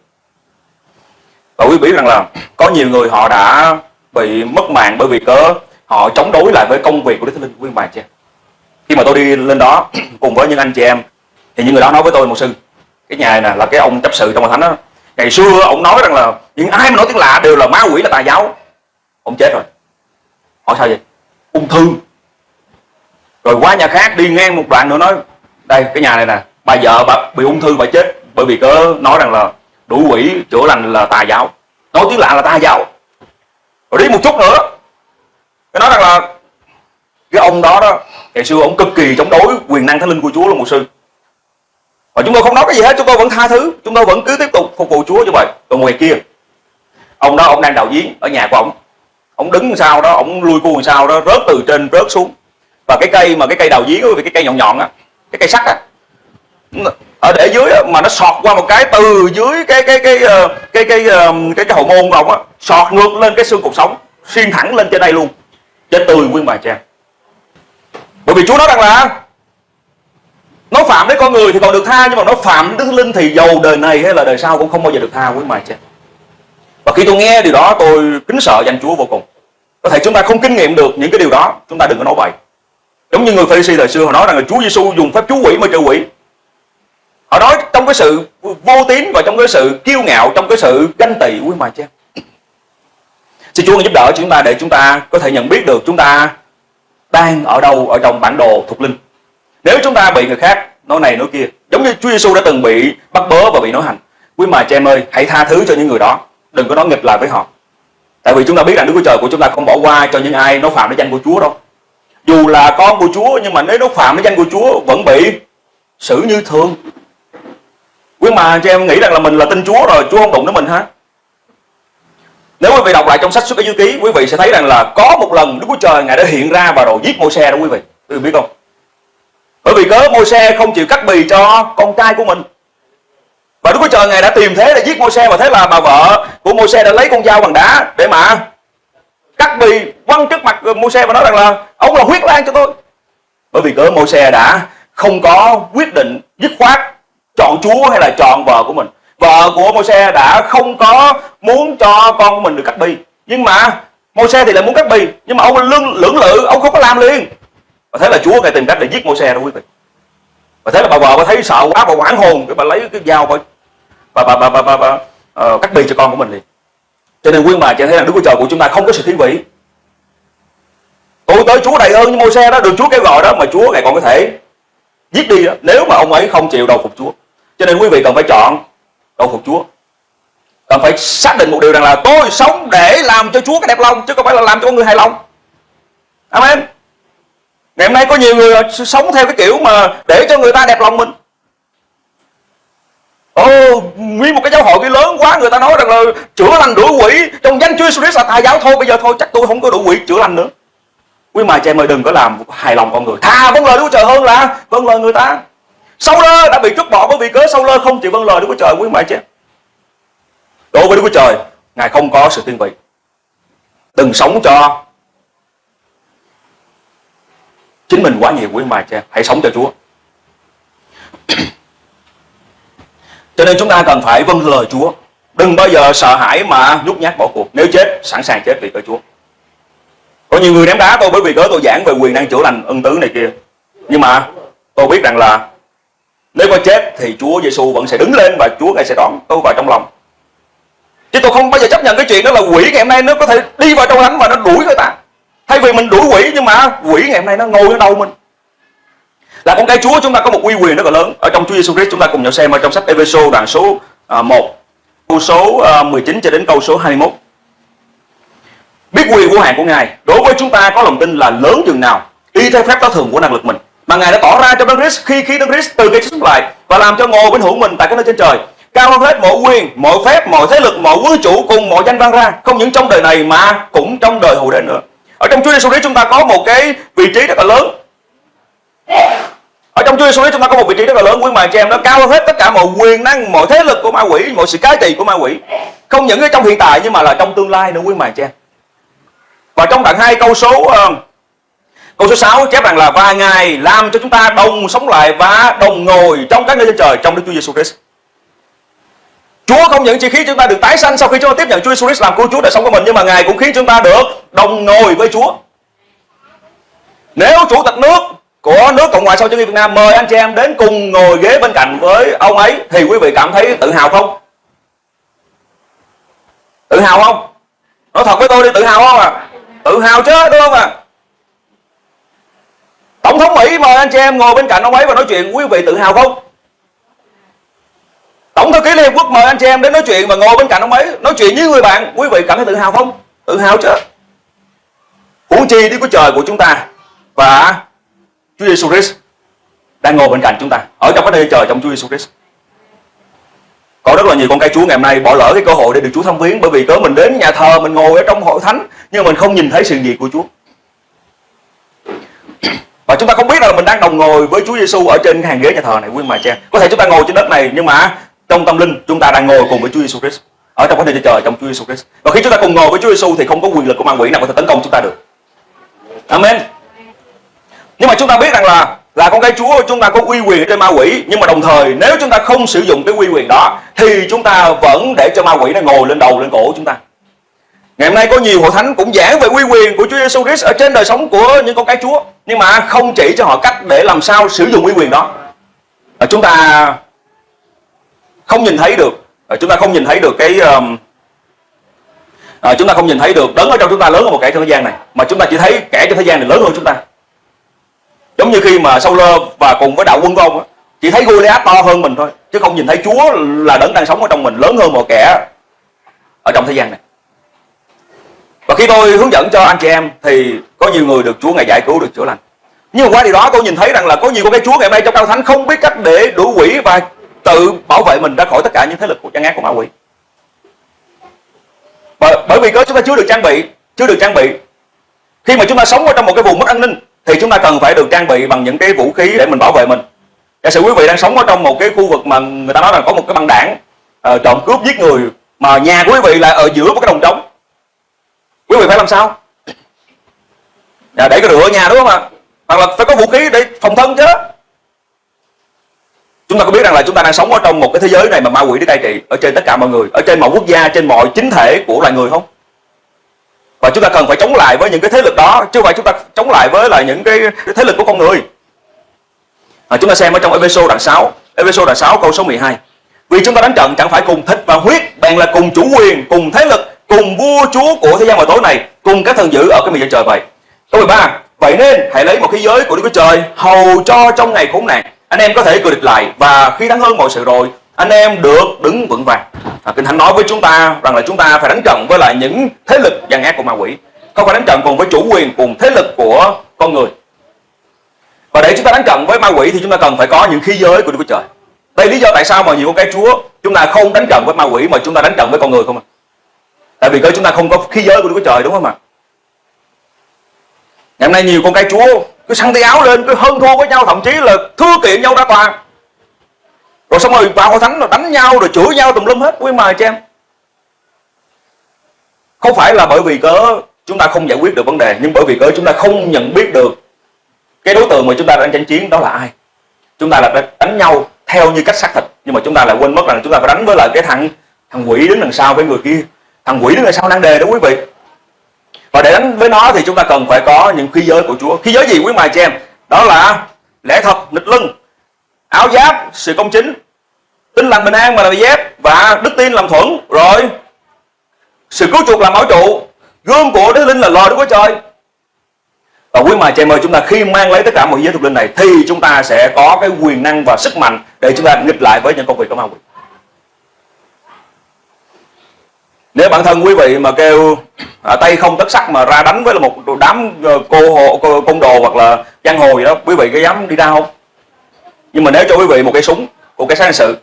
Và quý vị rằng là có nhiều người họ đã bị mất mạng bởi vì cớ? Họ chống đối lại với công việc của Đức Thánh Linh quý bà chị khi mà tôi đi lên đó cùng với những anh chị em, thì những người đó nói với tôi một sư cái nhà này nè, là cái ông chấp sự trong hội thánh đó. Ngày xưa ông nói rằng là những ai mà nói tiếng lạ đều là ma quỷ, là tà giáo. Ông chết rồi. Hỏi sao vậy? Ung thư. Rồi qua nhà khác đi ngang một đoạn nữa nói đây, cái nhà này nè, bà vợ bà bị ung thư bà chết bởi vì cớ nói rằng là đủ quỷ chữa lành là tà giáo. Nói tiếng lạ là tà giáo. Rồi đi một chút nữa. Cái nói rằng là cái ông đó đó, ngày xưa ông cực kỳ chống đối quyền năng thánh linh của chúa là một sư. Và chúng tôi không nói cái gì hết, chúng tôi vẫn tha thứ, chúng tôi vẫn cứ tiếp tục phục vụ chúa như vậy. Còn ngoài kia, ông đó, ông đang đào giếng ở nhà của ông. Ông đứng sau đó, ông lui cuồng sau đó, rớt từ trên rớt xuống. Và cái cây mà cái cây đào giếng với cái cây nhọn nhọn á cái cây sắt á. Ở để dưới á, mà nó sọt qua một cái từ dưới cái cái cái ờ, cái cái cái cái, cái, hậu môn của ông á sọt ngược lên cái xương cột sống xuyên thẳng lên trên đây luôn chết tươi nguyên bài cha bởi vì chúa nói rằng là nó phạm đến con người thì còn được tha nhưng mà nó phạm đức linh thì dầu đời này hay là đời sau cũng không bao giờ được tha quý mày cha và khi tôi nghe điều đó tôi kính sợ danh chúa vô cùng. Có thể chúng ta không kinh nghiệm được những cái điều đó chúng ta đừng có nói vậy giống như người Pharisee thời xưa, họ nói rằng là Chúa Giêsu dùng phép chú quỷ mà trừ quỷ. Họ nói trong cái sự vô tín và trong cái sự kiêu ngạo, trong cái sự ganh tị quý bà cha xin Chúa giúp đỡ chúng ta để chúng ta có thể nhận biết được chúng ta đang ở đâu, ở trong bản đồ thuộc linh. Nếu chúng ta bị người khác nói này nói kia, giống như Chúa Giêsu đã từng bị bắt bớ và bị nói hành quý mà cha em ơi, hãy tha thứ cho những người đó, đừng có nói nghịch lại với họ. Tại vì chúng ta biết rằng Đức Chúa Trời của chúng ta không bỏ qua cho những ai nó phạm đến danh của Chúa đâu dù là con của Chúa, nhưng mà nếu nó phạm với danh của Chúa, vẫn bị xử như thường. Quý mà cho em nghĩ rằng là mình là tin Chúa rồi, Chúa không đụng đến mình hả? Nếu quý vị đọc lại trong sách xuất ký ký, quý vị sẽ thấy rằng là có một lần Đức Chúa Trời, ngài đã hiện ra và rồi giết môi xe đó quý vị. Quý vị biết không? Bởi vì cớ môi xe không chịu cắt bì cho con trai của mình. Và Đức Chúa Trời, ngài đã tìm thế để giết môi xe và thế là bà vợ của môi xe đã lấy con dao bằng đá để mà cắt bì quăng trước mặt ờ, mô xe và nói rằng là ông là huyết lan cho tôi. Bởi vì cớ mô xe đã không có quyết định dứt khoát chọn Chúa hay là chọn vợ của mình. Vợ của mô xe đã không có muốn cho con của mình được cắt bì. Nhưng mà mô xe thì lại muốn cắt bì nhưng mà ông lưỡng, lưỡng lự ông không có làm liền. Và thế là Chúa ngài tìm cách để giết mô xe đó quý vị. Và thế là bà vợ bà thấy sợ quá bà hoảng hồn cái bà lấy cái dao bà bà bà bà, bà, bà, bà uh, cắt bì cho con của mình liền cho nên quý bà cho thấy là Đức Chúa Trời của chúng ta không có sự thiên vị. Tôi tới Chúa đầy ơn như môi xe đó được Chúa kêu gọi đó, mà Chúa ngài còn có thể giết đi đó nếu mà ông ấy không chịu đầu phục Chúa. Cho nên quý vị cần phải chọn đầu phục Chúa. Cần phải xác định một điều rằng là tôi sống để làm cho Chúa cái đẹp lòng, chứ không phải là làm cho con người hài lòng. Amen. Ngày hôm nay có nhiều người ờ, sống theo cái kiểu mà để cho người ta đẹp lòng mình. Ồ, nguyên một cái giáo hội cái lớn quá người ta nói rằng là chữa lành đuổi quỷ. Trong danh Chúa Jesus là tà giáo thôi bây giờ thôi chắc tôi không có đủ quỷ chữa lành nữa. Quý mà chị em ơi đừng có làm hài lòng con người. Thà vâng lời Đức Chúa Trời hơn là vâng lời người ta. Sau lơ đã bị trút bỏ bởi vì cớ sau lơ không chịu vâng lời Đức Chúa Trời quý mà chị đối với Đức Chúa Trời ngài không có sự thiên vị. Đừng sống cho chính mình quá nhiều quý bà cha hãy sống cho Chúa. Cho nên chúng ta cần phải vâng lời Chúa. Đừng bao giờ sợ hãi mà nhút nhát bỏ cuộc. Nếu chết, sẵn sàng chết vì cớ Chúa. Có nhiều người ném đá tôi bởi vì cớ tôi giảng về quyền năng chữa lành ân tứ này kia. Nhưng mà tôi biết rằng là nếu có chết thì Chúa Giêsu vẫn sẽ đứng lên và Chúa ngài sẽ đón tôi vào trong lòng. Chứ tôi không bao giờ chấp nhận cái chuyện đó là quỷ ngày hôm nay nó có thể đi vào trong thánh và nó đuổi người ta. Thay vì mình đuổi quỷ nhưng mà quỷ ngày hôm nay nó ngồi ở đầu mình? Là con cái Chúa, chúng ta có một uy quyền rất là lớn. Ở trong Chúa Giêsu Christ, chúng ta cùng nhau xem ở trong sách Ephesos đoạn số à, 1 câu số à, 19 cho đến câu số 21 biết quyền của hạn của Ngài, đối với chúng ta có lòng tin là lớn chừng nào, y theo phép có thường của năng lực mình. Mà Ngài đã tỏ ra cho Đấng Christ, khi khi Đấng Christ từ cái sống lại và làm cho ngồi bên hữu mình tại cái nơi trên trời. Cao hơn hết mọi quyền, mọi phép, mọi thế lực, mọi quân chủ cùng mọi danh vang ra, không những trong đời này mà cũng trong đời hậu đến nữa. Ở trong Chúa Giêsu Christ, chúng ta có một cái vị trí rất là lớn ở trong Chúa Giêsu chúng ta có một vị trí rất là lớn quý mà chị em nó cao hơn hết tất cả mọi quyền năng mọi thế lực của ma quỷ mọi sự cái trị của ma quỷ. Không những ở trong hiện tại nhưng mà là trong tương lai nữa quý mà chị em. Và trong đoạn 2 câu số uh, câu số 6 chép rằng là và ngài làm cho chúng ta đồng sống lại và đồng ngồi trong các nơi trên trời trong Đức Chúa Giêsu Christ. Chúa không những chỉ khiến chúng ta được tái sanh sau khi chúng ta tiếp nhận Chúa Jesus Christ làm cứu Chúa đời sống của mình nhưng mà Ngài cũng khiến chúng ta được đồng ngồi với Chúa. Nếu chủ tịch nước của nước Cộng hòa xã hội chủ nghĩa Việt Nam, mời anh chị em đến cùng ngồi ghế bên cạnh với ông ấy thì quý vị cảm thấy tự hào không? Tự hào không? Nói thật với tôi đi, tự hào không à? Tự hào chứ, đúng không à? Tổng thống Mỹ mời anh chị em ngồi bên cạnh ông ấy và nói chuyện, quý vị tự hào không? Tổng thư ký Liên Hợp Quốc mời anh chị em đến nói chuyện và ngồi bên cạnh ông ấy, nói chuyện với người bạn, quý vị cảm thấy tự hào không tự hào chứ huống chi đi của Trời của chúng ta và Chúa Giêsu Christ đang ngồi bên cạnh chúng ta. Ở trong cái nơi trời trong Chúa Giêsu Christ có rất là nhiều con cái Chúa ngày hôm nay bỏ lỡ cái cơ hội để được Chúa thăm viếng, bởi vì cớ mình đến nhà thờ, mình ngồi ở trong hội thánh, nhưng mình không nhìn thấy sự gì của Chúa. Và chúng ta không biết là mình đang đồng ngồi với Chúa Giêsu ở trên hàng ghế nhà thờ này, quý mà cha có thể chúng ta ngồi trên đất này, nhưng mà trong tâm linh chúng ta đang ngồi cùng với Chúa Giêsu Christ ở trong cái nơi trời trong Chúa Giêsu Christ và khi chúng ta cùng ngồi với Chúa Giêsu thì không có quyền lực của ma quỷ nào có thể tấn công chúng ta được. Amen nhưng mà chúng ta biết rằng là là con cái Chúa chúng ta có uy quyền trên ma quỷ. Nhưng mà đồng thời nếu chúng ta không sử dụng cái uy quyền đó thì chúng ta vẫn để cho ma quỷ nó ngồi lên đầu lên cổ chúng ta. Ngày hôm nay có nhiều hội thánh cũng giảng về uy quyền của Chúa Giêsu Christ ở trên đời sống của những con cái Chúa. Nhưng mà không chỉ cho họ cách để làm sao sử dụng uy quyền đó. Và chúng ta không nhìn thấy được à, chúng ta không nhìn thấy được cái um, à, chúng ta không nhìn thấy được đấng ở trong chúng ta lớn hơn một kẻ trong thế gian này. Mà chúng ta chỉ thấy kẻ trong thế gian này lớn hơn chúng ta giống như khi mà Saul và cùng với đạo quân của ông chỉ thấy Goliath to hơn mình thôi chứ không nhìn thấy Chúa là đấng đang sống ở trong mình lớn hơn mọi kẻ ở trong thế gian này. Và khi tôi hướng dẫn cho anh chị em thì có nhiều người được Chúa ngày giải cứu được chữa lành. Nhưng mà qua điều đó tôi nhìn thấy rằng là có nhiều con cái Chúa ngày mai nay trong cao thánh không biết cách để đuổi quỷ và tự bảo vệ mình ra khỏi tất cả những thế lực của gian ác của ma quỷ. Bởi, bởi vì có chúng ta chưa được trang bị chưa được trang bị. Khi mà chúng ta sống ở trong một cái vùng mất an ninh thì chúng ta cần phải được trang bị bằng những cái vũ khí để mình bảo vệ mình. Giả sử quý vị đang sống ở trong một cái khu vực mà người ta nói là có một cái băng đảng uh, trộm cướp giết người mà nhà của quý vị là ở giữa một cái đồng trống. Quý vị phải làm sao? À, để cái rửa ở nhà đúng không ạ? Hoặc là phải có vũ khí để phòng thân chứ. Chúng ta có biết rằng là chúng ta đang sống ở trong một cái thế giới này mà ma quỷ đi cai trị ở trên tất cả mọi người, ở trên mọi quốc gia, trên mọi chính thể của loài người không? Và chúng ta cần phải chống lại với những cái thế lực đó, chứ không phải chúng ta chống lại với lại những cái thế lực của con người. À, chúng ta xem ở trong Ephesos đoạn 6, Ephesos đoạn 6 câu số 12. Vì chúng ta đánh trận chẳng phải cùng thịt và huyết, bèn là cùng chủ quyền, cùng thế lực, cùng vua chúa của thế gian vào tối này, cùng các thần dữ ở cái miền trên trời vậy. Câu 13. Vậy nên hãy lấy một khí giới của Đức Chúa Trời hầu cho trong ngày khốn nạn anh em có thể cười địch lại và khi thắng hơn mọi sự rồi anh em được đứng vững vàng. À, kinh thánh nói với chúng ta rằng là chúng ta phải đánh trận với lại những thế lực gian ác của ma quỷ. Không phải đánh trận cùng với chủ quyền cùng thế lực của con người. Và để chúng ta đánh trận với ma quỷ thì chúng ta cần phải có những khí giới của Đức Chúa Trời. Đây lý do tại sao mà nhiều con cái Chúa chúng ta không đánh trận với ma quỷ mà chúng ta đánh trận với con người không à? Tại vì cơ chúng ta không có khí giới của Đức Chúa Trời đúng không ạ? Ngày hôm nay nhiều con cái Chúa cứ săn tay áo lên cứ hơn thua với nhau thậm chí là thưa kiện nhau ra tòa rồi xong rồi vào hội thánh rồi đánh nhau rồi chửi nhau tùm lum hết. Quý mời cho em không phải là bởi vì cớ chúng ta không giải quyết được vấn đề, nhưng bởi vì cớ chúng ta không nhận biết được cái đối tượng mà chúng ta đang tranh chiến đó là ai. Chúng ta là đánh nhau theo như cách xác thịt nhưng mà chúng ta lại quên mất rằng chúng ta phải đánh với lại cái thằng thằng quỷ đứng đằng sau với người kia. Thằng quỷ đứng đằng sau đang đề đó quý vị. Và để đánh với nó thì chúng ta cần phải có những khí giới của Chúa. Khí giới gì quý mài cho em đó là lẽ thật, nghịch lưng áo giáp sự công chính. Tin lành bình an mà là dép và đức tin làm thuẫn rồi sự cứu chuộc làm bảo trụ. Gương của đức linh là lời đức của trời. Và quý mà chị mời chúng ta khi mang lấy tất cả mọi giới thuộc linh này thì chúng ta sẽ có cái quyền năng và sức mạnh để chúng ta nghịch lại với những công việc của ma quỷ nếu bản thân quý vị mà kêu à, tay không tất sắc mà ra đánh với là một đám ờ, cô hộ cô, côn đồ hoặc là giang hồ gì đó quý vị có dám đi ra không? Nhưng mà nếu cho quý vị một cây súng, một sát hình sự,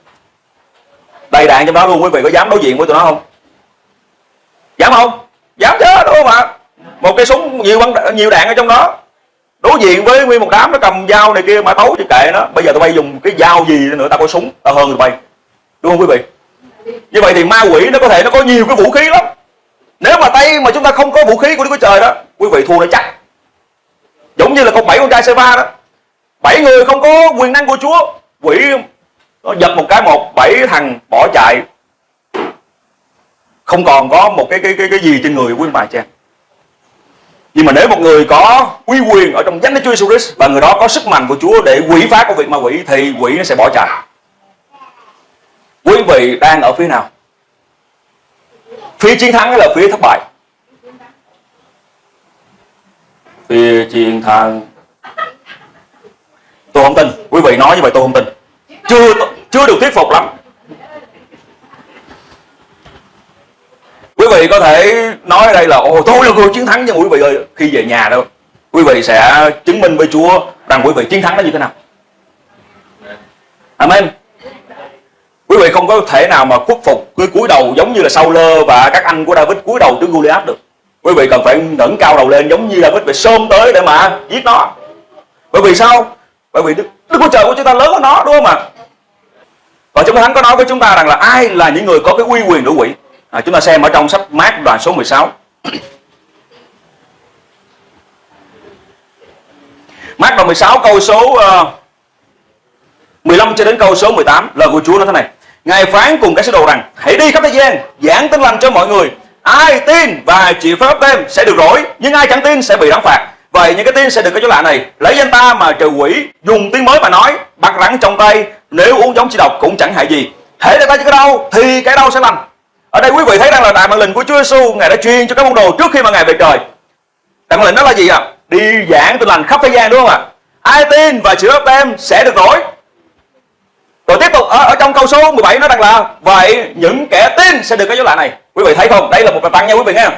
đầy đạn trong đó luôn, quý vị có dám đối diện với tụi nó không? Dám không? Dám chứ, đúng không ạ? Một cây súng nhiều băng nhiều đạn ở trong đó, đối diện với nguyên một đám nó cầm dao này kia mà tấu thì kệ nó. Bây giờ tụi bay dùng cái dao gì nữa, tao có súng, tao hơn tụi bay, đúng không quý vị? Như vậy thì ma quỷ nó có thể nó có nhiều cái vũ khí lắm. Nếu mà tay mà chúng ta không có vũ khí của Đức Chúa Trời đó, quý vị thua nó chắc. Giống như là con bảy con trai c 3 đó bảy người không có quyền năng của Chúa quỷ nó giật một cái một, bảy thằng bỏ chạy không còn có một cái cái cái cái gì trên người quý bà cha nhưng mà nếu một người có uy quyền ở trong danh Đức Chúa Jesus Christ và người đó có sức mạnh của Chúa để quỷ phá công việc ma quỷ, thì quỷ nó sẽ bỏ chạy. Quý vị đang ở phía nào? Phía chiến thắng hay là phía thất bại? Phía chiến thắng. Tôi không tin. Quý vị nói như vậy tôi không tin. Chưa chưa được thuyết phục lắm. quý vị có thể nói ở đây là, ồ tôi là người chiến thắng nhưng quý vị ơi, khi về nhà đâu quý vị sẽ chứng minh với Chúa rằng quý vị chiến thắng nó như thế nào Amen quý vị không có thể nào mà khuất phục cứ cúi đầu giống như là sau lơ và các anh của David cúi đầu trước Goliath được quý vị cần phải ngẩng cao đầu lên giống như David phải sôm tới để mà giết nó bởi vì sao bởi vì Đức, Đức Chúa Trời của chúng ta lớn hơn nó đúng không ạ? Và chúng Thánh có nói với chúng ta rằng là ai là những người có cái uy quyền đuổi quỷ? À, chúng ta xem ở trong sách mát đoạn số 16 mát đoạn 16 câu số ờ, uh, 15 cho đến câu số 18 lời của Chúa nói thế này. Ngài phán cùng các sứ đồ rằng hãy đi khắp thế gian giảng tin lành cho mọi người. Ai tin và chịu phép tên sẽ được rỗi nhưng ai chẳng tin sẽ bị đóng phạt vậy những cái tin sẽ được cái chỗ lạ này. Lấy danh ta mà trừ quỷ dùng tiếng mới mà nói bắt rắn trong tay nếu uống giống chi độc cũng chẳng hại gì. Thể để ta cho cái đau thì cái đau sẽ lành. Ở đây quý vị thấy rằng là đại mạng lệnh của Chúa Giêsu ngài đã truyền cho các môn đồ trước khi mà ngài về trời. Đại mạng lệnh đó là gì ạ? À? đi giảng tin lành khắp thế gian đúng không ạ? Ai tin và chịu ấp tem sẽ được nổi. Rồi tiếp tục ở, ở trong câu số 17 nói rằng là vậy những kẻ tin sẽ được cái dấu lạ này. Quý vị thấy không? Đây là một bài tăng nha quý vị nghe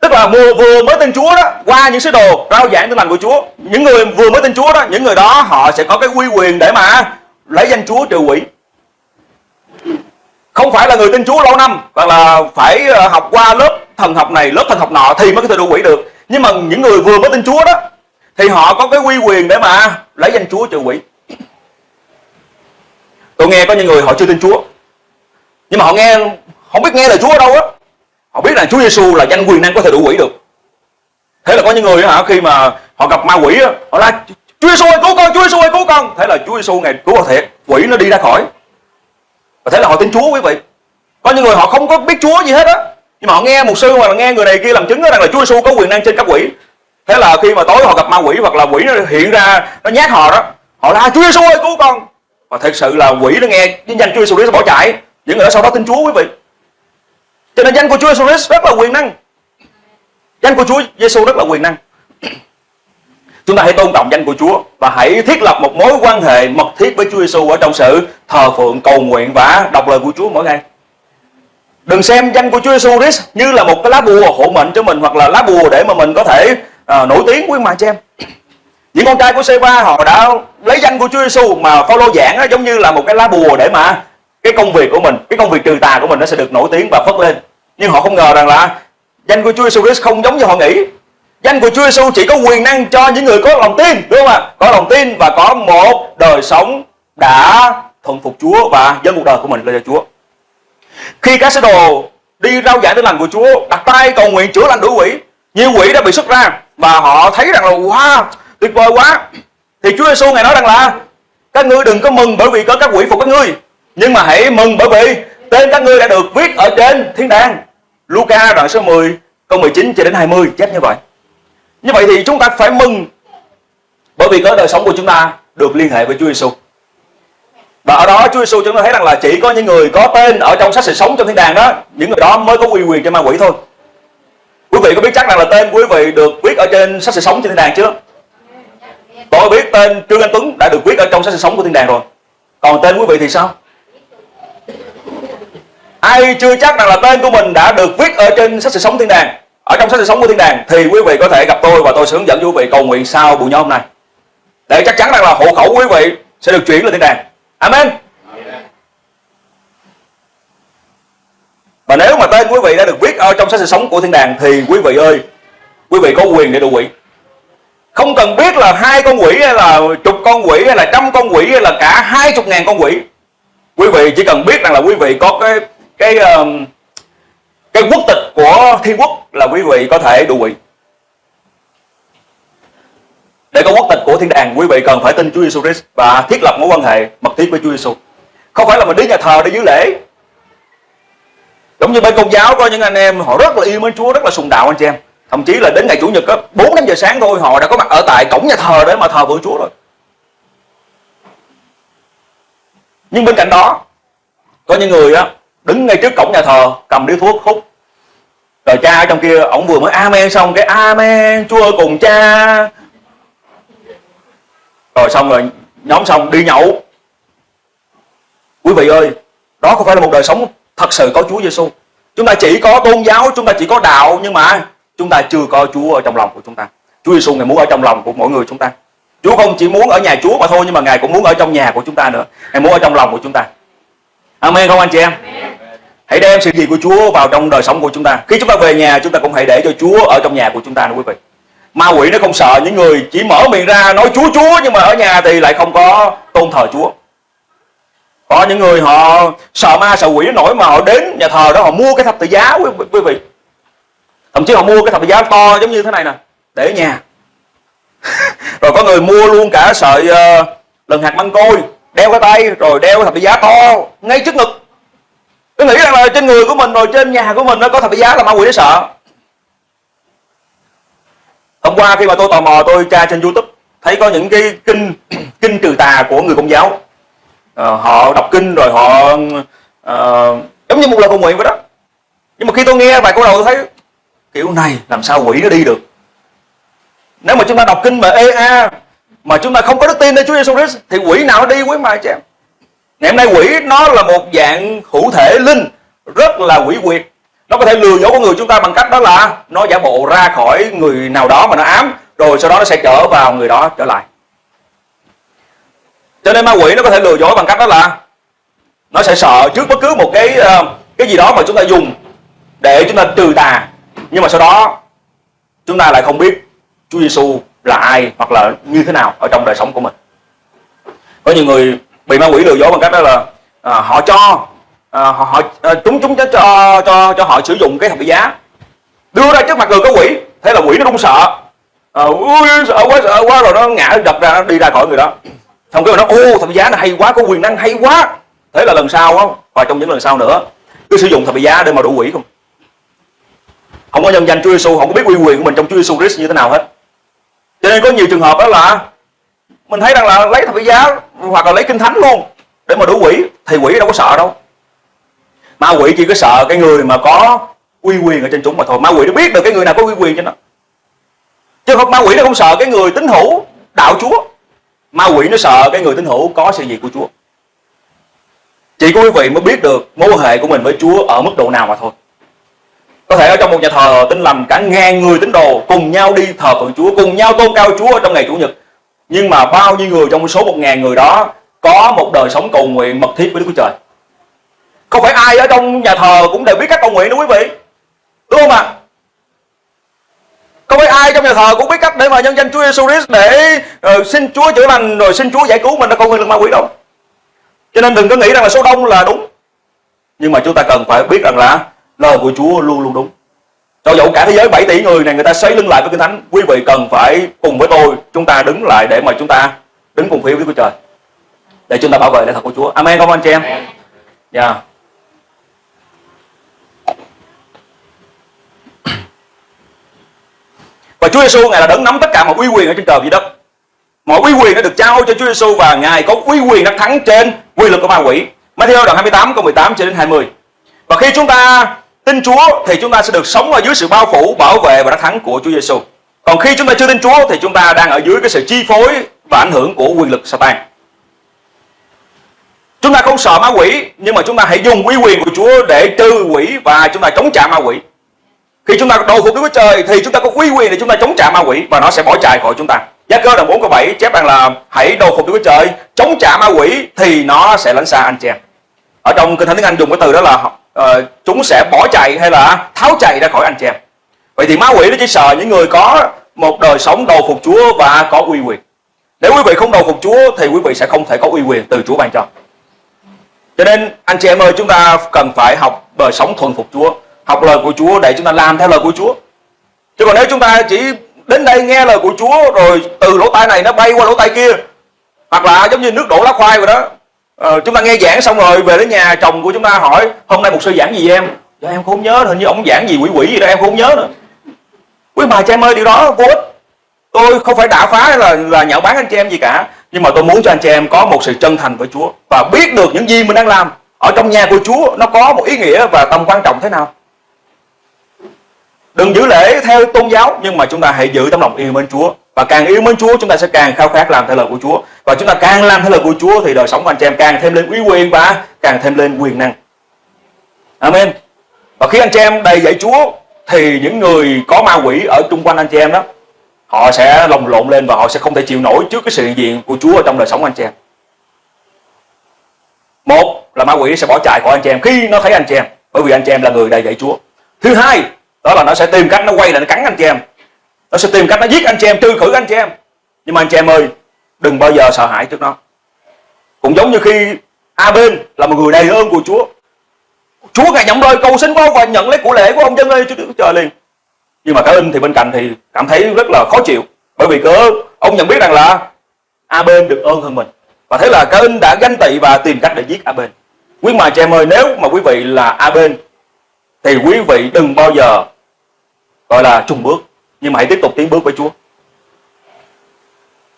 tức là mùa vừa mới tin Chúa đó, qua những sứ đồ rao giảng tin lành của Chúa. Những người vừa mới tin Chúa đó, những người đó, họ sẽ có cái quy quyền để mà lấy danh Chúa trừ quỷ. Không phải là người tin Chúa lâu năm, hoặc là phải ờ, học qua lớp thần học này, lớp thần học nọ thì mới có thể đuổi quỷ được. Nhưng mà những người vừa mới tin Chúa đó, thì họ có cái quy quyền để mà lấy danh Chúa trừ quỷ. Tôi nghe có những người họ chưa tin Chúa, nhưng mà họ nghe không biết nghe lời Chúa ở đâu á họ biết là Chúa Giêsu là danh quyền năng có thể đuổi quỷ được. Thế là có những người hả, khi mà họ gặp ma quỷ họ la, Chúa Giêsu ơi, cứu con, Chúa Giêsu ơi, cứu con. Thế là Chúa Giêsu ngày cứu họ thiệt, quỷ nó đi ra khỏi. Và thế là họ tin Chúa quý vị. Có những người họ không có biết Chúa gì hết á, nhưng mà họ nghe một sư hoặc là nghe người này kia làm chứng rằng là Chúa Giêsu có quyền năng trên các quỷ. Thế là khi mà tối họ gặp ma quỷ hoặc là quỷ nó hiện ra, nó nhát họ đó, họ la, Chúa Giêsu ơi, cứu con. Và thật sự là quỷ nó nghe danh Chúa Giêsu nó bỏ chạy. Những người đó sau đó tin Chúa quý vị cho nên danh của Chúa Giêsu Christ rất là quyền năng danh của Chúa Giêsu rất là quyền năng Chúng ta hãy tôn trọng danh của Chúa và hãy thiết lập một mối quan hệ mật thiết với Chúa Giêsu ở trong sự thờ phượng, cầu nguyện và đọc lời của Chúa mỗi ngày. Đừng xem danh của Chúa Giêsu Christ như là một cái lá bùa hộ mệnh cho mình hoặc là lá bùa để mà mình có thể à, nổi tiếng quý mà cho em. Những con trai của Seba họ đã lấy danh của Chúa Giêsu mà follow giảng đó, giống như là một cái lá bùa để mà cái công việc của mình, cái công việc trừ tà của mình nó sẽ được nổi tiếng và phất lên. Nhưng họ không ngờ rằng là danh của Chúa Giêsu Christ không giống như họ nghĩ Danh của Chúa Giêsu chỉ có quyền năng cho những người có lòng tin, đúng không ạ? Có lòng tin và có một đời sống đã thuận phục Chúa và dâng cuộc đời của mình lên cho Chúa. Khi các sứ đồ đi rao giảng tin lành của Chúa, đặt tay cầu nguyện chữa lành đuổi quỷ, nhiều quỷ đã bị xuất ra và họ thấy rằng là wow, tuyệt vời quá. Thì Chúa Giêsu ngài nói rằng là các ngươi đừng có mừng bởi vì có các quỷ phục các ngươi, nhưng mà hãy mừng bởi vì tên các ngươi đã được viết ở trên thiên đàng. Luca đoạn số 10 câu 19 cho đến 20 chép như vậy. Như vậy thì chúng ta phải mừng bởi vì cái đời sống của chúng ta được liên hệ với Chúa Giêsu. Và ở đó Chúa Giêsu chúng ta thấy rằng là chỉ có những người có tên ở trong sách sự sống trong thiên đàng đó, những người đó mới có uy quyền cho ma quỷ thôi. Quý vị có biết chắc rằng là tên quý vị được viết ở trên sách sự sống trên thiên đàng chưa? Tôi biết tên Trương Anh Tuấn đã được viết ở trong sách sự sống của thiên đàng rồi. Còn tên quý vị thì sao? Ai chưa chắc rằng là tên của mình đã được viết ở trên sách sự sống thiên đàng. Ở trong sách sự sống của thiên đàng thì quý vị có thể gặp tôi và tôi sẽ hướng dẫn quý vị cầu nguyện sau buổi nhóm này để chắc chắn rằng là hộ khẩu quý vị sẽ được chuyển lên thiên đàng. Amen. Và nếu mà tên quý vị đã được viết ở trong sách sự sống của thiên đàng thì quý vị ơi, quý vị có quyền để đuổi quỷ. Không cần biết là hai con quỷ hay là chục con quỷ hay là trăm con quỷ hay là cả hai chục ngàn con quỷ. Quý vị chỉ cần biết rằng là quý vị có cái cái um, cái quốc tịch của thiên quốc là quý vị có thể đủ quỷ để có quốc tịch của thiên đàng quý vị cần phải tin Chúa Giêsu Christ và thiết lập mối quan hệ mật thiết với Chúa Giêsu không phải là mình đến nhà thờ để giữ lễ. Giống như bên công giáo có những anh em họ rất là yêu mến Chúa rất là sùng đạo anh chị em. Thậm chí là đến ngày chủ nhật có bốn năm giờ sáng thôi họ đã có mặt ở tại cổng nhà thờ để mà thờ vượng Chúa rồi. Nhưng bên cạnh đó có những người á đứng ngay trước cổng nhà thờ, cầm điếu thuốc hút. Rồi cha ở trong kia, ổng vừa mới amen xong, cái amen, chúa cùng cha. Rồi xong rồi, nhóm xong, đi nhậu. Quý vị ơi, đó không phải là một đời sống thật sự có Chúa Giêsu chúng ta chỉ có tôn giáo, chúng ta chỉ có đạo, nhưng mà chúng ta chưa có Chúa ở trong lòng của chúng ta. Chúa Giêsu ngài muốn ở trong lòng của mỗi người chúng ta. Chúa không chỉ muốn ở nhà Chúa mà thôi, nhưng mà ngài cũng muốn ở trong nhà của chúng ta nữa. Ngài muốn ở trong lòng của chúng ta. Amen không anh chị em? Hãy đem sự gì của Chúa vào trong đời sống của chúng ta. Khi chúng ta về nhà chúng ta cũng hãy để cho Chúa ở trong nhà của chúng ta nữa quý vị. Ma quỷ nó không sợ những người chỉ mở miệng ra nói Chúa Chúa nhưng mà ở nhà thì lại không có tôn thờ Chúa. Có những người họ sợ ma sợ quỷ nổi mà họ đến nhà thờ đó họ mua cái thập tự giá quý, quý vị. Thậm chí họ mua cái thập tự giá to giống như thế này nè để ở nhà. Rồi có người mua luôn cả sợi uh, lần hạt măng côi đeo cái tay rồi đeo thập tự giá to. Ngay trước ngực. Cứ nghĩ rằng là trên người của mình rồi trên nhà của mình nó có thập tự giá là ma quỷ nó sợ. Hôm qua khi mà tôi tò mò tôi tra trên youtube thấy có những cái kinh kinh trừ tà của người công giáo. À, họ đọc kinh rồi họ à, giống như một lời cầu nguyện vậy đó. Nhưng mà khi tôi nghe vài câu đầu tôi thấy kiểu này làm sao quỷ nó đi được? Nếu mà chúng ta đọc kinh mà ê a mà chúng ta không có đức tin nơi Chúa Giêsu Christ, thì quỷ nào nó đi quý mà chứ ngày hôm nay quỷ, nó là một dạng hữu thể linh, rất là quỷ quyệt. Nó có thể lừa dối con người chúng ta bằng cách đó là nó giả bộ ra khỏi người nào đó mà nó ám, rồi sau đó nó sẽ trở vào người đó trở lại. Cho nên ma quỷ nó có thể lừa dối bằng cách đó là nó sẽ sợ trước bất cứ một cái ờ, cái gì đó mà chúng ta dùng để chúng ta trừ tà. Nhưng mà sau đó, chúng ta lại không biết Chúa Giêsu là ai hoặc là như thế nào ở trong đời sống của mình. Có nhiều người bị ma quỷ lừa dối bằng cách đó là à, họ cho à, họ, họ à, chúng chúng cho cho cho cho họ sử dụng cái thập giá. Đưa ra trước mặt người có quỷ thế là quỷ nó run sợ. À, ui, sợ quá sợ quá rồi nó ngã đập ra nó đi ra khỏi người đó. Xong cái nó ô thập giá nó hay quá có quyền năng hay quá. Thế là lần sau á và trong những lần sau nữa cứ sử dụng thập giá để mà đủ quỷ không. Không có nhân danh Chúa Giêsu không có biết uy quyền của mình trong Chúa Giêsu Christ như thế nào hết cho nên có nhiều trường hợp đó là mình thấy rằng là lấy thập giá hoặc là lấy kinh thánh luôn để mà đủ quỷ, thì quỷ đâu có sợ đâu. Ma quỷ chỉ có sợ cái người mà có uy quyền ở trên chúng mà thôi. Ma quỷ nó biết được cái người nào có uy quyền cho nó. Chứ không, ma quỷ nó không sợ cái người tín hữu đạo chúa. Ma quỷ nó sợ cái người tín hữu có sự gì của chúa. Chỉ có quý vị mới biết được mối quan hệ của mình với chúa ở mức độ nào mà thôi có thể ở trong một nhà thờ tin lành cả ngàn người tín đồ cùng nhau đi thờ phượng chúa cùng nhau tôn cao chúa ở trong ngày chủ nhật. Nhưng mà bao nhiêu người trong số một ngàn người đó có một đời sống cầu nguyện mật thiết với Đức Chúa Trời? Không phải ai ở trong nhà thờ cũng đều biết cách cầu nguyện đâu quý vị. Đúng không ạ? Không phải ai trong nhà thờ cũng biết cách để mà nhân danh Chúa Jesus Christ để uh, xin Chúa chữa lành rồi xin Chúa giải cứu mình là cầu nguyện lực ma quỷ đâu. Cho nên đừng có nghĩ rằng là số đông là đúng. Nhưng mà chúng ta cần phải biết rằng là lời của Chúa luôn luôn đúng cho dẫu cả thế giới 7 tỷ người này người ta xoay lưng lại với kinh thánh quý vị cần phải cùng với tôi chúng ta đứng lại để mà chúng ta đứng cùng phía với Chúa Trời để chúng ta bảo vệ lẽ thật của Chúa Amen không anh chị em dạ yeah. Và Chúa Giêsu ngài là đấng nắm tất cả mọi uy quyền ở trên trời dưới đất. Mọi uy quyền đã được trao cho Chúa Giêsu và ngài có uy quyền đắc thắng trên quyền lực của ma quỷ. Matthew đoạn 28 câu 18 cho đến 20. Và khi chúng ta tin Chúa thì chúng ta sẽ được sống ở dưới sự bao phủ, bảo vệ và đắc thắng của Chúa Giêsu. Còn khi chúng ta chưa tin Chúa thì chúng ta đang ở dưới cái sự chi phối và ảnh hưởng của quyền lực Satan. Chúng ta không sợ ma quỷ nhưng mà chúng ta hãy dùng uy quyền của Chúa để trừ quỷ và chúng ta chống trả ma quỷ. Khi chúng ta đầu phục Đức Chúa Trời thì chúng ta có uy quyền để chúng ta chống trả ma quỷ và nó sẽ bỏ chạy khỏi chúng ta. Giá cơ đoạn 4 câu 7 chép rằng là hãy đầu phục Đức Chúa Trời, chống trả ma quỷ thì nó sẽ lánh xa anh chị em. Ở trong kinh thánh tiếng Anh dùng cái từ đó là uh, chúng sẽ bỏ chạy hay là tháo chạy ra khỏi anh chị em. vậy thì ma quỷ nó chỉ sợ những người có một đời sống đầu phục Chúa và có uy quyền. Nếu quý vị không đầu phục Chúa thì quý vị sẽ không thể có uy quyền từ Chúa ban cho. Cho nên anh chị em ơi chúng ta cần phải học đời sống thuần phục Chúa học lời của Chúa để chúng ta làm theo lời của Chúa. Chứ còn nếu chúng ta chỉ đến đây nghe lời của Chúa rồi từ lỗ tai này nó bay qua lỗ tai kia hoặc là giống như nước đổ lá khoai rồi đó ờ, chúng ta nghe giảng xong rồi về đến nhà chồng của chúng ta hỏi hôm nay một sư giảng gì em? Dạ em không nhớ hình như ông giảng gì quỷ quỷ gì đó em không nhớ nữa. Quý bà cho em ơi điều đó vô ích. Tôi không phải đả phá là là nhạo báng anh chị em gì cả nhưng mà tôi muốn cho anh chị em có một sự chân thành với Chúa và biết được những gì mình đang làm. Ở trong nhà của Chúa nó có một ý nghĩa và tầm quan trọng thế nào. Đừng giữ lễ theo tôn giáo nhưng mà chúng ta hãy giữ tấm lòng yêu mến Chúa và càng yêu mến Chúa, chúng ta sẽ càng khao khát làm theo lời của Chúa. Và chúng ta càng làm theo lời của Chúa thì đời sống của anh chị em càng thêm lên uy quyền và càng thêm lên quyền năng. Amen. Và khi anh chị em đầy dạy Chúa thì những người có ma quỷ ở chung quanh anh chị em đó, họ sẽ lồng lộn lên và họ sẽ không thể chịu nổi trước cái sự hiện diện của Chúa ở trong đời sống anh chị em. Một là ma quỷ sẽ bỏ chạy khỏi anh chị em khi nó thấy anh chị em, bởi vì anh chị em là người đầy dạy Chúa. Thứ hai, đó là nó sẽ tìm cách nó quay lại nó cắn anh chị em nó sẽ tìm cách nó giết anh chị em, trừ khử anh chị em. Nhưng mà anh chị em ơi, đừng bao giờ sợ hãi trước nó. Cũng giống như khi A bên là một người đầy ơn của Chúa. Chúa ngài nhận lời cầu xin của ông và nhận lấy của lễ của ông dân lên Chúa trời liền. Nhưng mà cả in thì bên cạnh thì cảm thấy rất là khó chịu. Bởi vì cớ, ông nhận biết rằng là A bên được ơn hơn mình. Và thế là cả in đã ganh tị và tìm cách để giết A bên quý mà chị em ơi, nếu mà quý vị là A bên thì quý vị đừng bao giờ, gọi là, trùng bước nhưng mà hãy tiếp tục tiến bước với Chúa.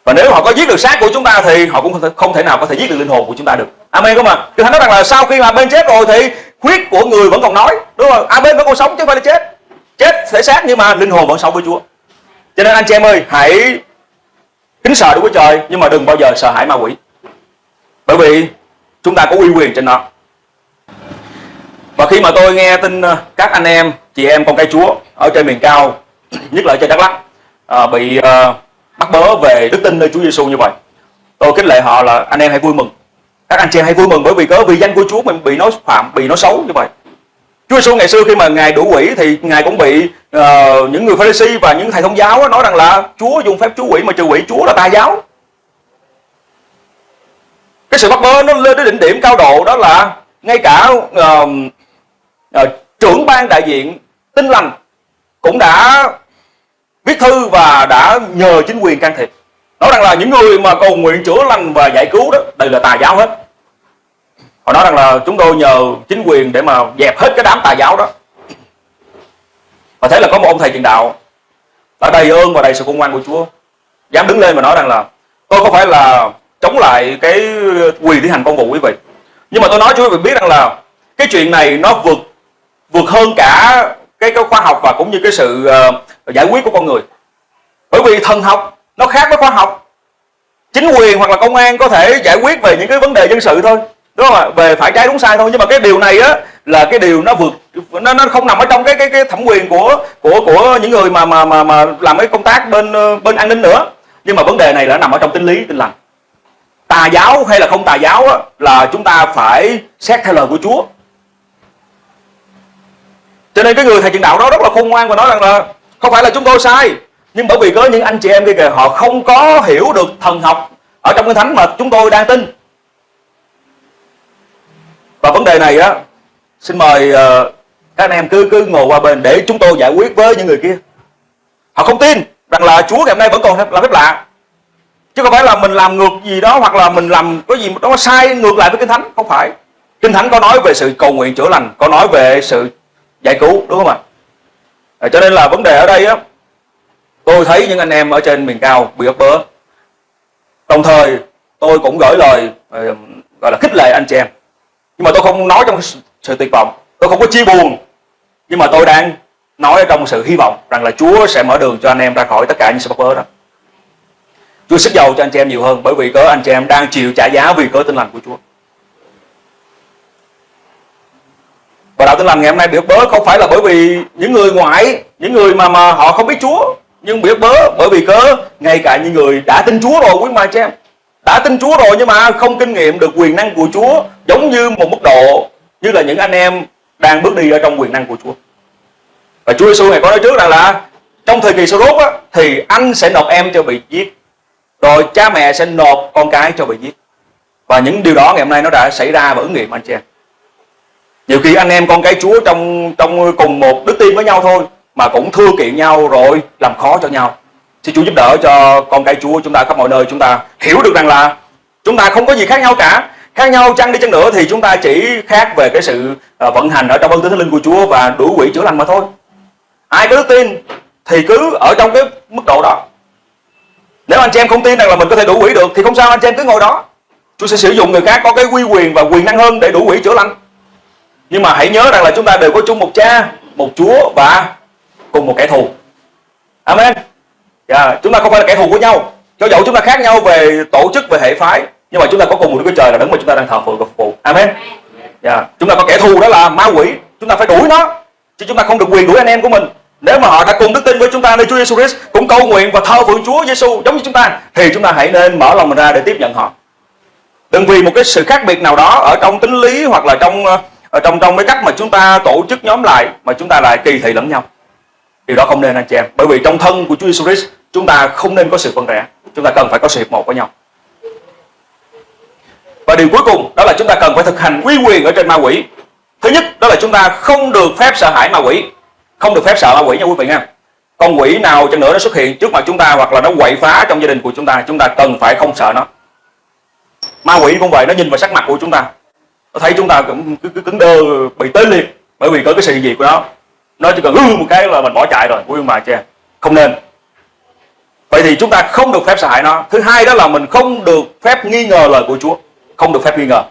Và nếu họ có giết được xác của chúng ta thì họ cũng không thể, không thể nào có thể giết được linh hồn của chúng ta được. Amen không ạ Kinh Thánh nói rằng là sau khi mà bên chết rồi thì huyết của người vẫn còn nói đúng không? Amen vẫn còn sống chứ không phải là chết. Chết thể xác nhưng mà linh hồn vẫn sống với Chúa. Cho nên anh chị em ơi hãy kính sợ Đức Chúa Trời nhưng mà đừng bao giờ sợ hãi ma quỷ. Bởi vì chúng ta có uy quyền trên nó. Và khi mà tôi nghe tin ờ, các anh em chị em con cái Chúa ở trên miền cao nhất là ở trên Đắk Lắk. À, bị à, bắt bớ về đức tin nơi Chúa Giêsu như vậy. Tôi kính lệ họ là anh em hãy vui mừng. Các anh chị em hãy vui mừng bởi vì có vì danh của Chúa mình bị nói phạm bị nói xấu như vậy. Chúa Giêsu ngày xưa khi mà ngài đủ quỷ thì ngài cũng bị uh, những người Pharisee và những thầy thông giáo nói rằng là Chúa dùng phép chú quỷ mà trừ quỷ Chúa là tà giáo. Cái sự bắt bớ nó lên đến đỉnh điểm cao độ đó là ngay cả uh, uh, trưởng ban đại diện tin lành cũng đã viết thư và đã nhờ chính quyền can thiệp. Nói rằng là những người mà cầu nguyện chữa lành và giải cứu đó, đây là tà giáo hết. Họ nói rằng là chúng tôi nhờ chính quyền để mà dẹp hết cái đám tà giáo đó. Và thế là có một ông thầy truyền đạo đã đầy ơn và đầy sự khôn ngoan của Chúa. Dám đứng lên mà nói rằng là, tôi có phải là chống lại cái quyền thi hành công vụ quý vị? Nhưng mà tôi nói cho quý vị biết rằng là cái chuyện này nó vượt vượt hơn cả cái, cái khoa học và cũng như cái sự uh, giải quyết của con người. Bởi vì thần học nó khác với khoa học. Chính quyền hoặc là công an có thể giải quyết về những cái vấn đề dân sự thôi. Đúng không ạ? Về phải trái đúng sai thôi. Nhưng mà cái điều này á là cái điều nó vượt nó nó không nằm ở trong cái cái cái thẩm quyền của của của những người mà mà mà mà làm cái công tác bên ờ, bên an ninh nữa. Nhưng mà vấn đề này là nằm ở trong tính lý tinh lành. Tà giáo hay là không tà giáo á, là chúng ta phải xét theo lời của Chúa cho nên cái người thầy truyền đạo đó rất là khôn ngoan và nói rằng là không phải là chúng tôi sai nhưng bởi vì có những anh chị em kia kìa họ không có hiểu được thần học ở trong cái thánh mà chúng tôi đang tin. Và vấn đề này á xin mời uh, các anh em cứ cứ ngồi qua bên để chúng tôi giải quyết với những người kia. Họ không tin rằng là Chúa ngày hôm nay vẫn còn làm phép lạ. Chứ không phải là mình làm ngược gì đó hoặc là mình làm có gì đó sai ngược lại với kinh thánh không phải. Kinh thánh có nói về sự cầu nguyện chữa lành có nói về sự giải cứu đúng không ạ? À, cho nên là vấn đề ở đây á tôi thấy những anh em ở trên miền cao bị ấp bớ. Đồng thời tôi cũng gửi lời à, gọi là khích lệ anh chị em. Nhưng mà tôi không nói trong sự tuyệt vọng tôi không có chia buồn. Nhưng mà tôi đang nói trong sự hy vọng rằng là Chúa sẽ mở đường cho anh em ra khỏi tất cả những sự bắt bớ đó. Chúa sức giàu cho anh chị em nhiều hơn bởi vì có anh chị em đang chịu trả giá vì cớ tin lành của Chúa. Và đạo tin lành ngày hôm nay bị bớ không phải là bởi vì những người ngoại những người mà mà họ không biết Chúa nhưng bị bớ bởi vì cớ? Ngay cả những người đã tin Chúa rồi quý mà chị em đã tin Chúa rồi nhưng mà không kinh nghiệm được quyền năng của Chúa giống như một mức độ như là những anh em đang bước đi ở trong quyền năng của Chúa. Và Chúa Giêsu này có nói trước rằng là trong thời kỳ sau rốt á, thì anh sẽ nộp em cho bị giết rồi cha mẹ sẽ nộp con cái cho bị giết. Và những điều đó ngày hôm nay nó đã xảy ra và ứng nghiệm anh chị em nhiều khi anh em con cái Chúa trong trong cùng một đức tin với nhau thôi, mà cũng thưa kiện nhau rồi làm khó cho nhau. Xin Chúa giúp đỡ cho con cái Chúa chúng ta khắp mọi nơi. Chúng ta hiểu được rằng là chúng ta không có gì khác nhau cả. Khác nhau chăng đi chăng nữa thì chúng ta chỉ khác về cái sự ờ, vận hành ở trong ơn thánh linh của Chúa và đuổi quỷ chữa lành mà thôi. Ai có đức tin thì cứ ở trong cái mức độ đó. Nếu anh chị em không tin rằng là mình có thể đủ quỷ được thì không sao, anh chị em cứ ngồi đó. Chúa sẽ sử dụng người khác có cái quy quyền và quyền năng hơn để đủ quỷ chữa lành nhưng mà hãy nhớ rằng là chúng ta đều có chung một cha một Chúa và cùng một kẻ thù. Amen. Yeah, chúng ta không phải là kẻ thù của nhau. Cho dẫu chúng ta khác nhau về tổ chức về hệ phái nhưng mà chúng ta có cùng một Đức Chúa Trời là đấng mà chúng ta đang thờ phượng và phục vụ. Amen. Yeah. chúng ta có kẻ thù đó là ma quỷ. Chúng ta phải đuổi nó chứ chúng ta không được quyền đuổi anh em của mình. Nếu mà họ đã cùng đức tin với chúng ta nơi Chúa Giêsu Christ cũng cầu nguyện và thờ phượng Chúa Giêsu giống như chúng ta thì chúng ta hãy nên mở lòng mình ra để tiếp nhận họ. Đừng vì một cái sự khác biệt nào đó ở trong tính lý hoặc là trong ờ, Ờ, ở trong trong cái cách mà chúng ta tổ chức nhóm lại, mà chúng ta lại kỳ thị lẫn nhau. Điều đó không nên, anh chị em. Bởi vì trong thân của Chúa Jesus Christ, chúng ta không nên có sự phân rẽ. Chúng ta cần phải có sự hiệp một với nhau. Và điều cuối cùng, đó là chúng ta cần phải thực hành quy quyền ở trên ma quỷ. Thứ nhất, đó là chúng ta không được phép sợ hãi ma quỷ. Không được phép sợ ma quỷ nha quý vị nha. Con quỷ nào cho nữa nó xuất hiện trước mặt chúng ta hoặc là nó quậy phá trong gia đình của chúng ta chúng ta cần phải không sợ nó. Ma quỷ cũng vậy, nó nhìn vào sắc mặt của chúng ta nó thấy chúng ta cũng cứ, cứ cứng đơ bị tới liệt bởi vì có cái sự gì của nó. Nó chỉ cần ư một cái là mình bỏ chạy rồi vui mà chè không nên. Vậy thì chúng ta không được phép sợ hãi nó. Thứ hai đó là mình không được phép nghi ngờ lời của Chúa. Không được phép nghi ngờ.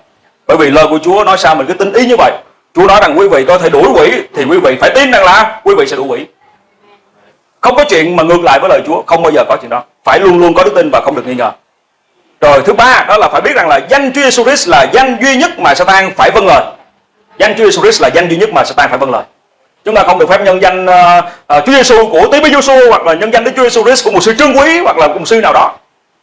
Bởi vì lời của Chúa nói sao mình cứ tin ý như vậy. Chúa nói rằng quý vị có thể đuổi quỷ thì quý vị phải tin rằng là quý vị sẽ đuổi quỷ. Không có chuyện mà ngược lại với lời Chúa. Không bao giờ có chuyện đó. Phải luôn luôn có đức tin và không được nghi ngờ rồi thứ ba đó là phải biết rằng là danh Chúa Jesus Christ là danh duy nhất mà Satan phải vâng lời. Danh Chúa Jesus Christ là danh duy nhất mà Satan phải vâng lời. Chúng ta không được phép nhân danh uh, uh, Chúa Giêsu của Tế Bí Giêsu hoặc là nhân danh Đức Chúa Giêsu Christ của một sư trương quý hoặc là một sư nào đó.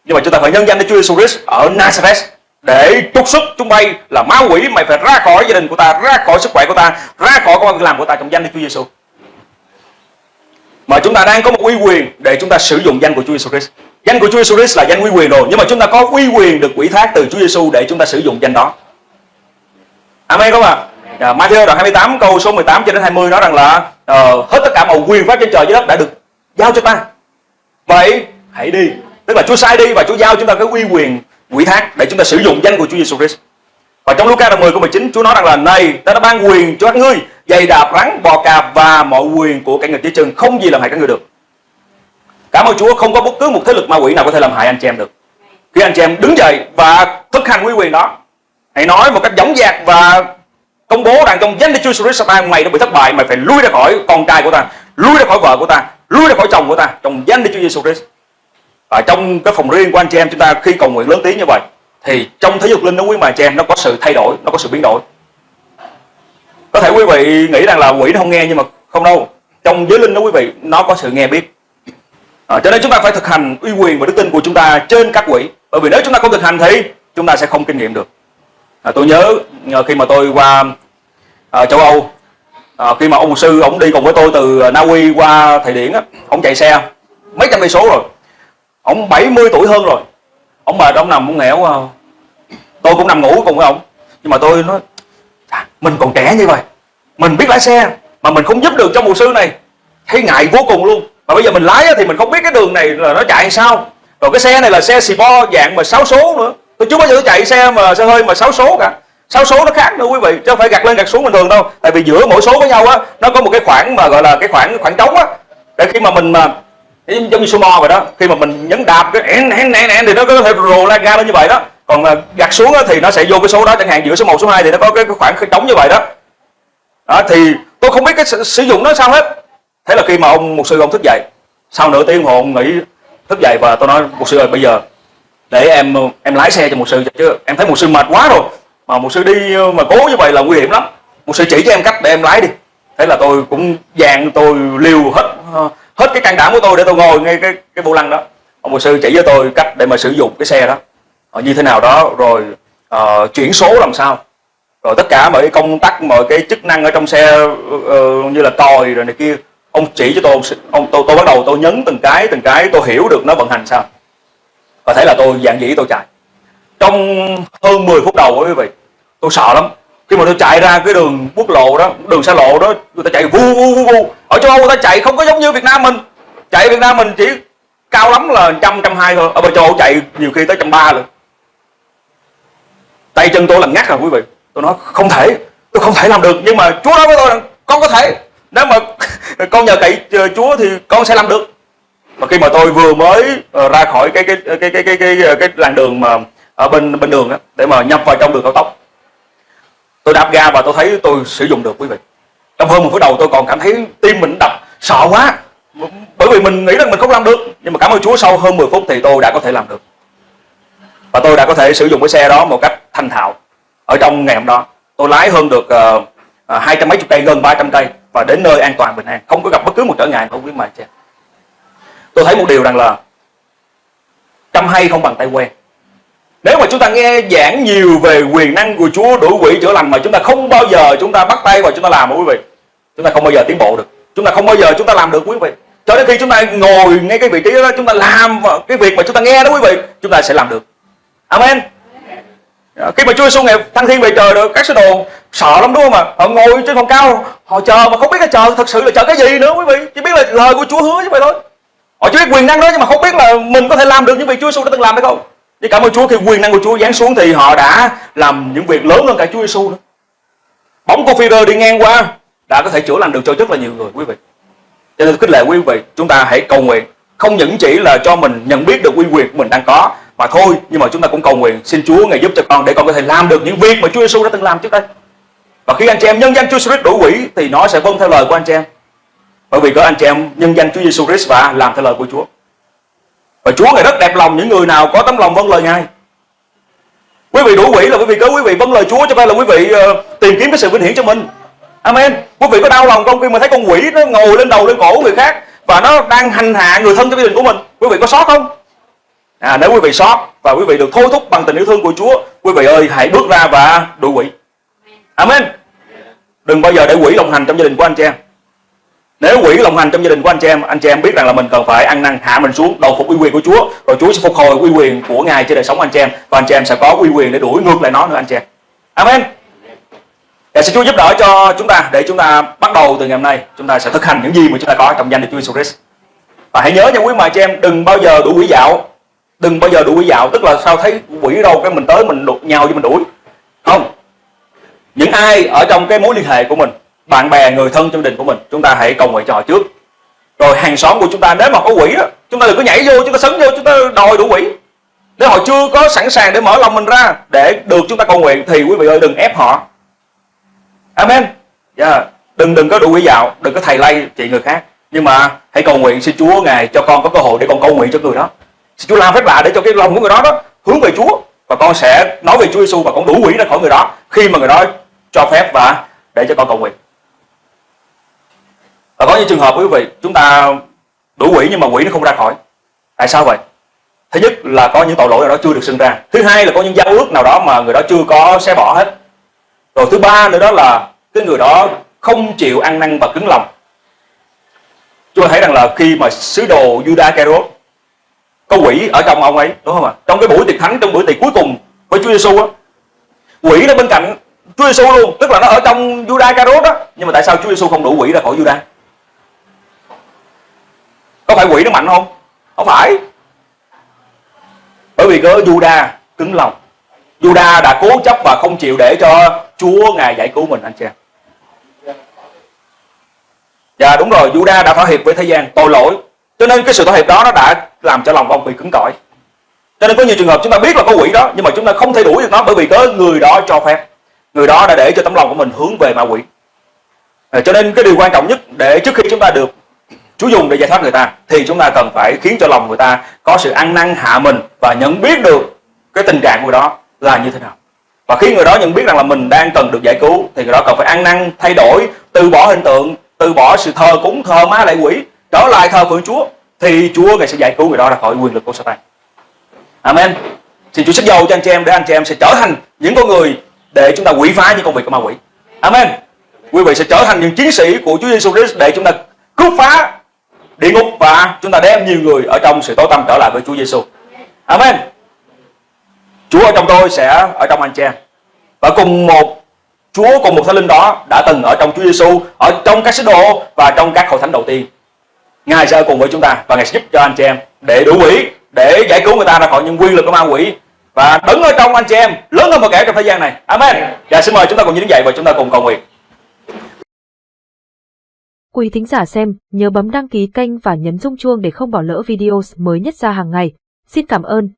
Nhưng mà chúng ta phải nhân danh Đức Chúa Giêsu Christ ở Nazareth để trục xuất chúng bay là ma quỷ mày phải ra khỏi gia đình của ta ra khỏi sức khỏe của ta ra khỏi công việc làm của ta trong danh Đức Chúa Giêsu mà chúng ta đang có một uy quyền để chúng ta sử dụng danh của Chúa Giêsu Christ danh của Chúa Giêsu Christ là danh uy quyền rồi nhưng mà chúng ta có uy quyền được ủy thác từ Chúa Giêsu để chúng ta sử dụng danh đó Amen không ạ à? À, Matthew đoạn 28 câu số 18 cho đến 20 nói rằng là uh, hết tất cả mọi quyền pháp trên trời dưới đất đã được giao cho ta. Vậy hãy đi. Tức là Chúa sai đi và Chúa giao chúng ta cái uy quyền quỷ thác để chúng ta sử dụng danh của Chúa Giêsu Christ. Và trong Luca đoạn 10 câu 19 Chúa nói rằng là này ta đã ban quyền cho các ngươi giày đạp rắn bò cạp và mọi quyền của cả người dưới chân không gì làm hại các ngươi được. Cảm ơn Chúa không có bất cứ một thế lực ma quỷ nào có thể làm hại anh chị em được. Khi anh chị em đứng dậy và thực hành quy quyền đó, hãy nói một cách dõng dạc và công bố rằng trong danh Chúa Jesus ta mày đã bị thất bại mày phải lui ra khỏi con trai của ta lui ra khỏi vợ của ta lui ra khỏi chồng của ta trong danh Chúa Jesus Christ. Và trong cái phòng riêng của anh chị em chúng ta khi cầu nguyện lớn tiếng như vậy thì trong thế dục linh nó quý mà chị em nó có sự thay đổi nó có sự biến đổi. Có thể quý vị nghĩ rằng là quỷ nó không nghe nhưng mà không đâu. Trong giới linh đó quý vị nó có sự nghe biết à, cho nên chúng ta phải thực hành uy quyền và đức tin của chúng ta trên các quỹ. bởi vì nếu chúng ta không thực hành thì chúng ta sẽ không kinh nghiệm được. À, tôi nhớ à, khi mà tôi qua à, châu Âu à, khi mà ông sư ông đi cùng với tôi từ Na Uy qua Thụy Điển á ông chạy xe mấy trăm cây số rồi. Ông 70 tuổi hơn rồi. Ông mệt ông nằm ông nghèo tôi cũng nằm ngủ cùng với ông. Nhưng mà tôi nói à, mình còn trẻ như vậy mình biết lái xe mà mình không giúp được cho mục sư này. Thấy ngại vô cùng luôn mà bây giờ mình lái thì mình không biết cái đường này là nó chạy sao. Rồi cái xe này là xe xì bo dạng mà 6 số nữa. Tôi chưa bao giờ chạy xe mà xe hơi mà 6 số cả. 6 số nó khác nữa quý vị chứ không phải gạt lên gạt xuống bình thường đâu. Tại vì giữa mỗi số với nhau á nó có một cái khoảng mà gọi là cái khoảng khoảng trống á. Để khi mà mình mà giống như số vậy đó khi mà mình nhấn đạp cái en en en en thì nó có thể rồ lan ga lên như vậy đó. Còn mà gạt xuống á, thì nó sẽ vô cái số đó chẳng hạn giữa số 1 số 2 thì nó có cái, cái khoảng trống như vậy đó. Đó thì tôi không biết cái sử dụng nó sao hết thế là khi mà ông một sư ông thức dậy sau nửa tiếng hồ ông nghĩ thức dậy và tôi nói một sư ơi bây giờ để em em lái xe cho một sư chứ em thấy một sư mệt quá rồi mà một sư đi mà cố như vậy là nguy hiểm lắm. Một sư chỉ cho em cách để em lái đi. Thế là tôi cũng dàn tôi liều hết hết cái can đảm của tôi để tôi ngồi ngay cái cái vô lăng đó. Ông một sư chỉ cho tôi cách để mà sử dụng cái xe đó. Ờ, như thế nào đó rồi uh, chuyển số làm sao. Rồi tất cả mọi công tắc mọi cái chức năng ở trong xe uh, như là còi rồi này kia ông chỉ cho tôi ông tôi, tôi bắt đầu tôi nhấn từng cái từng cái tôi hiểu được nó vận hành sao. Và thấy là tôi dạng dĩ tôi chạy. Trong hơn 10 phút đầu quý vị tôi sợ lắm. Khi mà tôi chạy ra cái đường quốc lộ đó đường xa lộ đó người ta chạy vu vu vu vu. Ở châu âu người ta chạy không có giống như việt nam mình. Chạy việt nam mình chỉ cao lắm là trăm trăm hai thôi. Ở bên châu âu chạy nhiều khi tới trăm ba luôn tay chân tôi là ngắt rồi quý vị. Tôi nói không thể tôi không thể làm được. Nhưng mà chúa nói với tôi rằng con có thể nếu mà con nhờ cậy ờ, chúa thì con sẽ làm được. Mà khi mà tôi vừa mới ờ, ra khỏi cái cái cái cái cái cái cái, làn đường mà ở bên bên đường đó, để mà nhập vào trong đường cao tốc tôi đạp ga và tôi thấy tôi sử dụng được quý vị. Trong hơn một phút đầu tôi còn cảm thấy tim mình đập sợ quá. Bởi vì mình nghĩ rằng mình không làm được nhưng mà cảm ơn Chúa sau hơn 10 phút thì tôi đã có thể làm được. Và tôi đã có thể sử dụng cái xe đó một cách thành thạo. Ở trong ngày hôm đó tôi lái hơn được ờ, hai uh, trăm mấy chục cây gần 300 cây và đến nơi an toàn bình an không có gặp bất cứ một trở ngại không biết mà chị tôi thấy một điều rằng là trăm hay không bằng tay quen nếu mà chúng ta nghe giảng nhiều về quyền năng của Chúa đuổi quỷ chữa lành mà chúng ta không bao giờ chúng ta bắt tay vào chúng ta làm quý vị chúng ta không bao giờ tiến bộ được chúng ta không bao giờ chúng ta làm được quý vị cho đến khi chúng ta ngồi ngay cái vị trí đó chúng ta làm cái việc mà chúng ta nghe đó quý vị chúng ta sẽ làm được amen khi mà Chúa Giêsu ngày thăng thiên về trời được các sứ đồ sợ lắm đúng không ạ? Họ ngồi trên phòng cao, họ chờ mà không biết là chờ thật sự là chờ cái gì nữa quý vị. Chỉ biết là lời của Chúa hứa như vậy thôi. Họ chỉ biết quyền năng đó nhưng mà không biết là mình có thể làm được những việc Chúa Giêsu đã từng làm hay không. Nhưng cảm ơn Chúa khi quyền năng của Chúa giáng xuống thì họ đã làm những việc lớn hơn cả Chúa Giêsu nữa. Bóng của Peter đi ngang qua đã có thể chữa lành được cho rất là nhiều người, quý vị. Cho nên khích lệ quý vị, chúng ta hãy cầu nguyện. Không những chỉ là cho mình nhận biết được uy quyền của mình đang có mà thôi, nhưng mà chúng ta cũng cầu nguyện xin Chúa ngài giúp cho con để con có thể làm được những việc mà Chúa Giêsu đã từng làm trước đây và khi anh chị em nhân danh Chúa Christ đuổi quỷ thì nó sẽ vâng theo lời của anh chị em bởi vì có anh chị em nhân danh Chúa Jesus Christ và làm theo lời của Chúa và Chúa ngài rất đẹp lòng những người nào có tấm lòng vâng lời ngài quý vị đuổi quỷ là quý vị có quý vị vâng lời Chúa cho nên là quý vị uh, tìm kiếm cái sự vinh hiển cho mình Amen. Quý vị có đau lòng không khi mà thấy con quỷ nó ngồi lên đầu lên cổ người khác và nó đang hành hạ người thân trong gia đình của mình? Quý vị có sót không? À, nếu quý vị sót và quý vị được thôi thúc bằng tình yêu thương của Chúa, quý vị ơi hãy bước ra và đuổi quỷ. Amen. Đừng bao giờ để quỷ lộng hành trong gia đình của anh chị em. Nếu quỷ lộng hành trong gia đình của anh chị em, anh chị em biết rằng là mình cần phải ăn năn hạ mình xuống, đầu phục uy quyền của Chúa, rồi Chúa sẽ phục hồi uy quyền của Ngài trên đời sống anh chị em và anh chị em sẽ có uy quyền để đuổi ngược lại nó nữa anh chị em. Amen. Để xin Chúa giúp đỡ cho chúng ta để chúng ta bắt đầu từ ngày hôm nay chúng ta sẽ thực hành những gì mà chúng ta có trong danh Đức Chúa Jesus Christ. Và hãy nhớ nha quý mà chị em đừng bao giờ đuổi quỷ dạo, đừng bao giờ đuổi quỷ dạo, tức là sao thấy quỷ đâu cái mình tới mình đụng nhau với mình đuổi. Không. Những ai ở trong cái mối liên hệ của mình, bạn bè, người thân trong đình của mình, chúng ta hãy cầu nguyện cho họ trước. Rồi hàng xóm của chúng ta nếu mà có quỷ đó, chúng ta đừng có nhảy vô, chúng ta sấn vô, chúng ta đòi đủ quỷ. Nếu họ chưa có sẵn sàng để mở lòng mình ra để được chúng ta cầu nguyện thì quý vị ơi đừng ép họ amen yeah. Đừng đừng có đủ quỷ dạo đừng có thầy lay chị người khác nhưng mà hãy cầu nguyện xin Chúa ngài cho con có cơ hội để con cầu nguyện cho người đó xin Chúa làm phép lạ để cho cái lòng của người đó đó hướng về Chúa và con sẽ nói về Chúa Giêsu và con đủ quỷ ra khỏi người đó khi mà người đó cho phép và để cho con cầu nguyện. Và có những trường hợp quý vị, chúng ta đủ quỷ nhưng mà quỷ nó không ra khỏi. Tại sao vậy? Thứ nhất là có những tội lỗi nào đó chưa được sinh ra. Thứ hai là có những giao ước nào đó mà người đó chưa có xé bỏ hết. Rồi thứ ba nữa đó là cái người đó không chịu ăn năn và cứng lòng. Chúng ta thấy rằng là khi mà sứ đồ Judas Iscariot có quỷ ở trong ông ấy, đúng không ạ? Trong cái buổi tiệc thánh, trong buổi tiệc cuối cùng với Chúa Giêsu á, quỷ nó bên cạnh Chúa Giêsu luôn tức là nó ở trong Judas Iscariot đó nhưng mà tại sao Chúa Giêsu không đủ quỷ ra khỏi Judas có phải quỷ nó mạnh không không phải bởi vì có Judas cứng lòng Juda đã cố chấp và không chịu để cho Chúa Ngài giải cứu mình anh chị em. Dạ đúng rồi, Juda đã thỏa hiệp với thế gian, tội lỗi. Cho nên cái sự thỏa hiệp đó nó đã làm cho lòng ông bị cứng cỏi. Cho nên có nhiều trường hợp chúng ta biết là có quỷ đó nhưng mà chúng ta không thể đuổi được nó bởi vì có người đó cho phép. Người đó đã để cho tấm lòng của mình hướng về ma quỷ. À, cho nên cái điều quan trọng nhất để trước khi chúng ta được Chúa dùng để giải thoát người ta thì chúng ta cần phải khiến cho lòng người ta có sự ăn năn hạ mình và nhận biết được cái tình trạng của người đó là như thế nào. Và khi người đó nhận biết rằng là mình đang cần được giải cứu thì người đó cần phải ăn năn thay đổi từ bỏ hình tượng từ bỏ sự thờ cúng thờ ma lại quỷ trở lại thờ phượng Chúa thì Chúa ngài sẽ giải cứu người đó ra khỏi quyền lực của Satan. Amen. Xin Chúa sức dầu cho anh chị em để anh chị em sẽ trở thành những con người để chúng ta quỷ phá những công việc của ma quỷ Amen quý vị sẽ trở thành những chiến sĩ của Chúa Giêsu Christ để chúng ta cướp phá địa ngục và chúng ta đem nhiều người ở trong sự tối tăm trở lại với Chúa Giêsu. Amen. Chúa ở trong tôi sẽ ở trong anh chị em. Và cùng một Chúa cùng một Thánh Linh đó đã từng ở trong Chúa Giêsu, ở trong các sứ đồ và trong các hội thánh đầu tiên. Ngài sẽ ở cùng với chúng ta và Ngài sẽ giúp cho anh chị em để đủ quỷ, để giải cứu người ta ra khỏi những quyền lực của ma quỷ và đứng ở trong anh chị em lớn hơn một kẻ trong thế gian này. Amen. dạ xin mời chúng ta cùng đứng dậy và chúng ta cùng cầu nguyện. Quý thính giả xem, nhớ bấm đăng ký kênh và nhấn rung chuông để không bỏ lỡ video mới nhất ra hàng ngày. Xin cảm ơn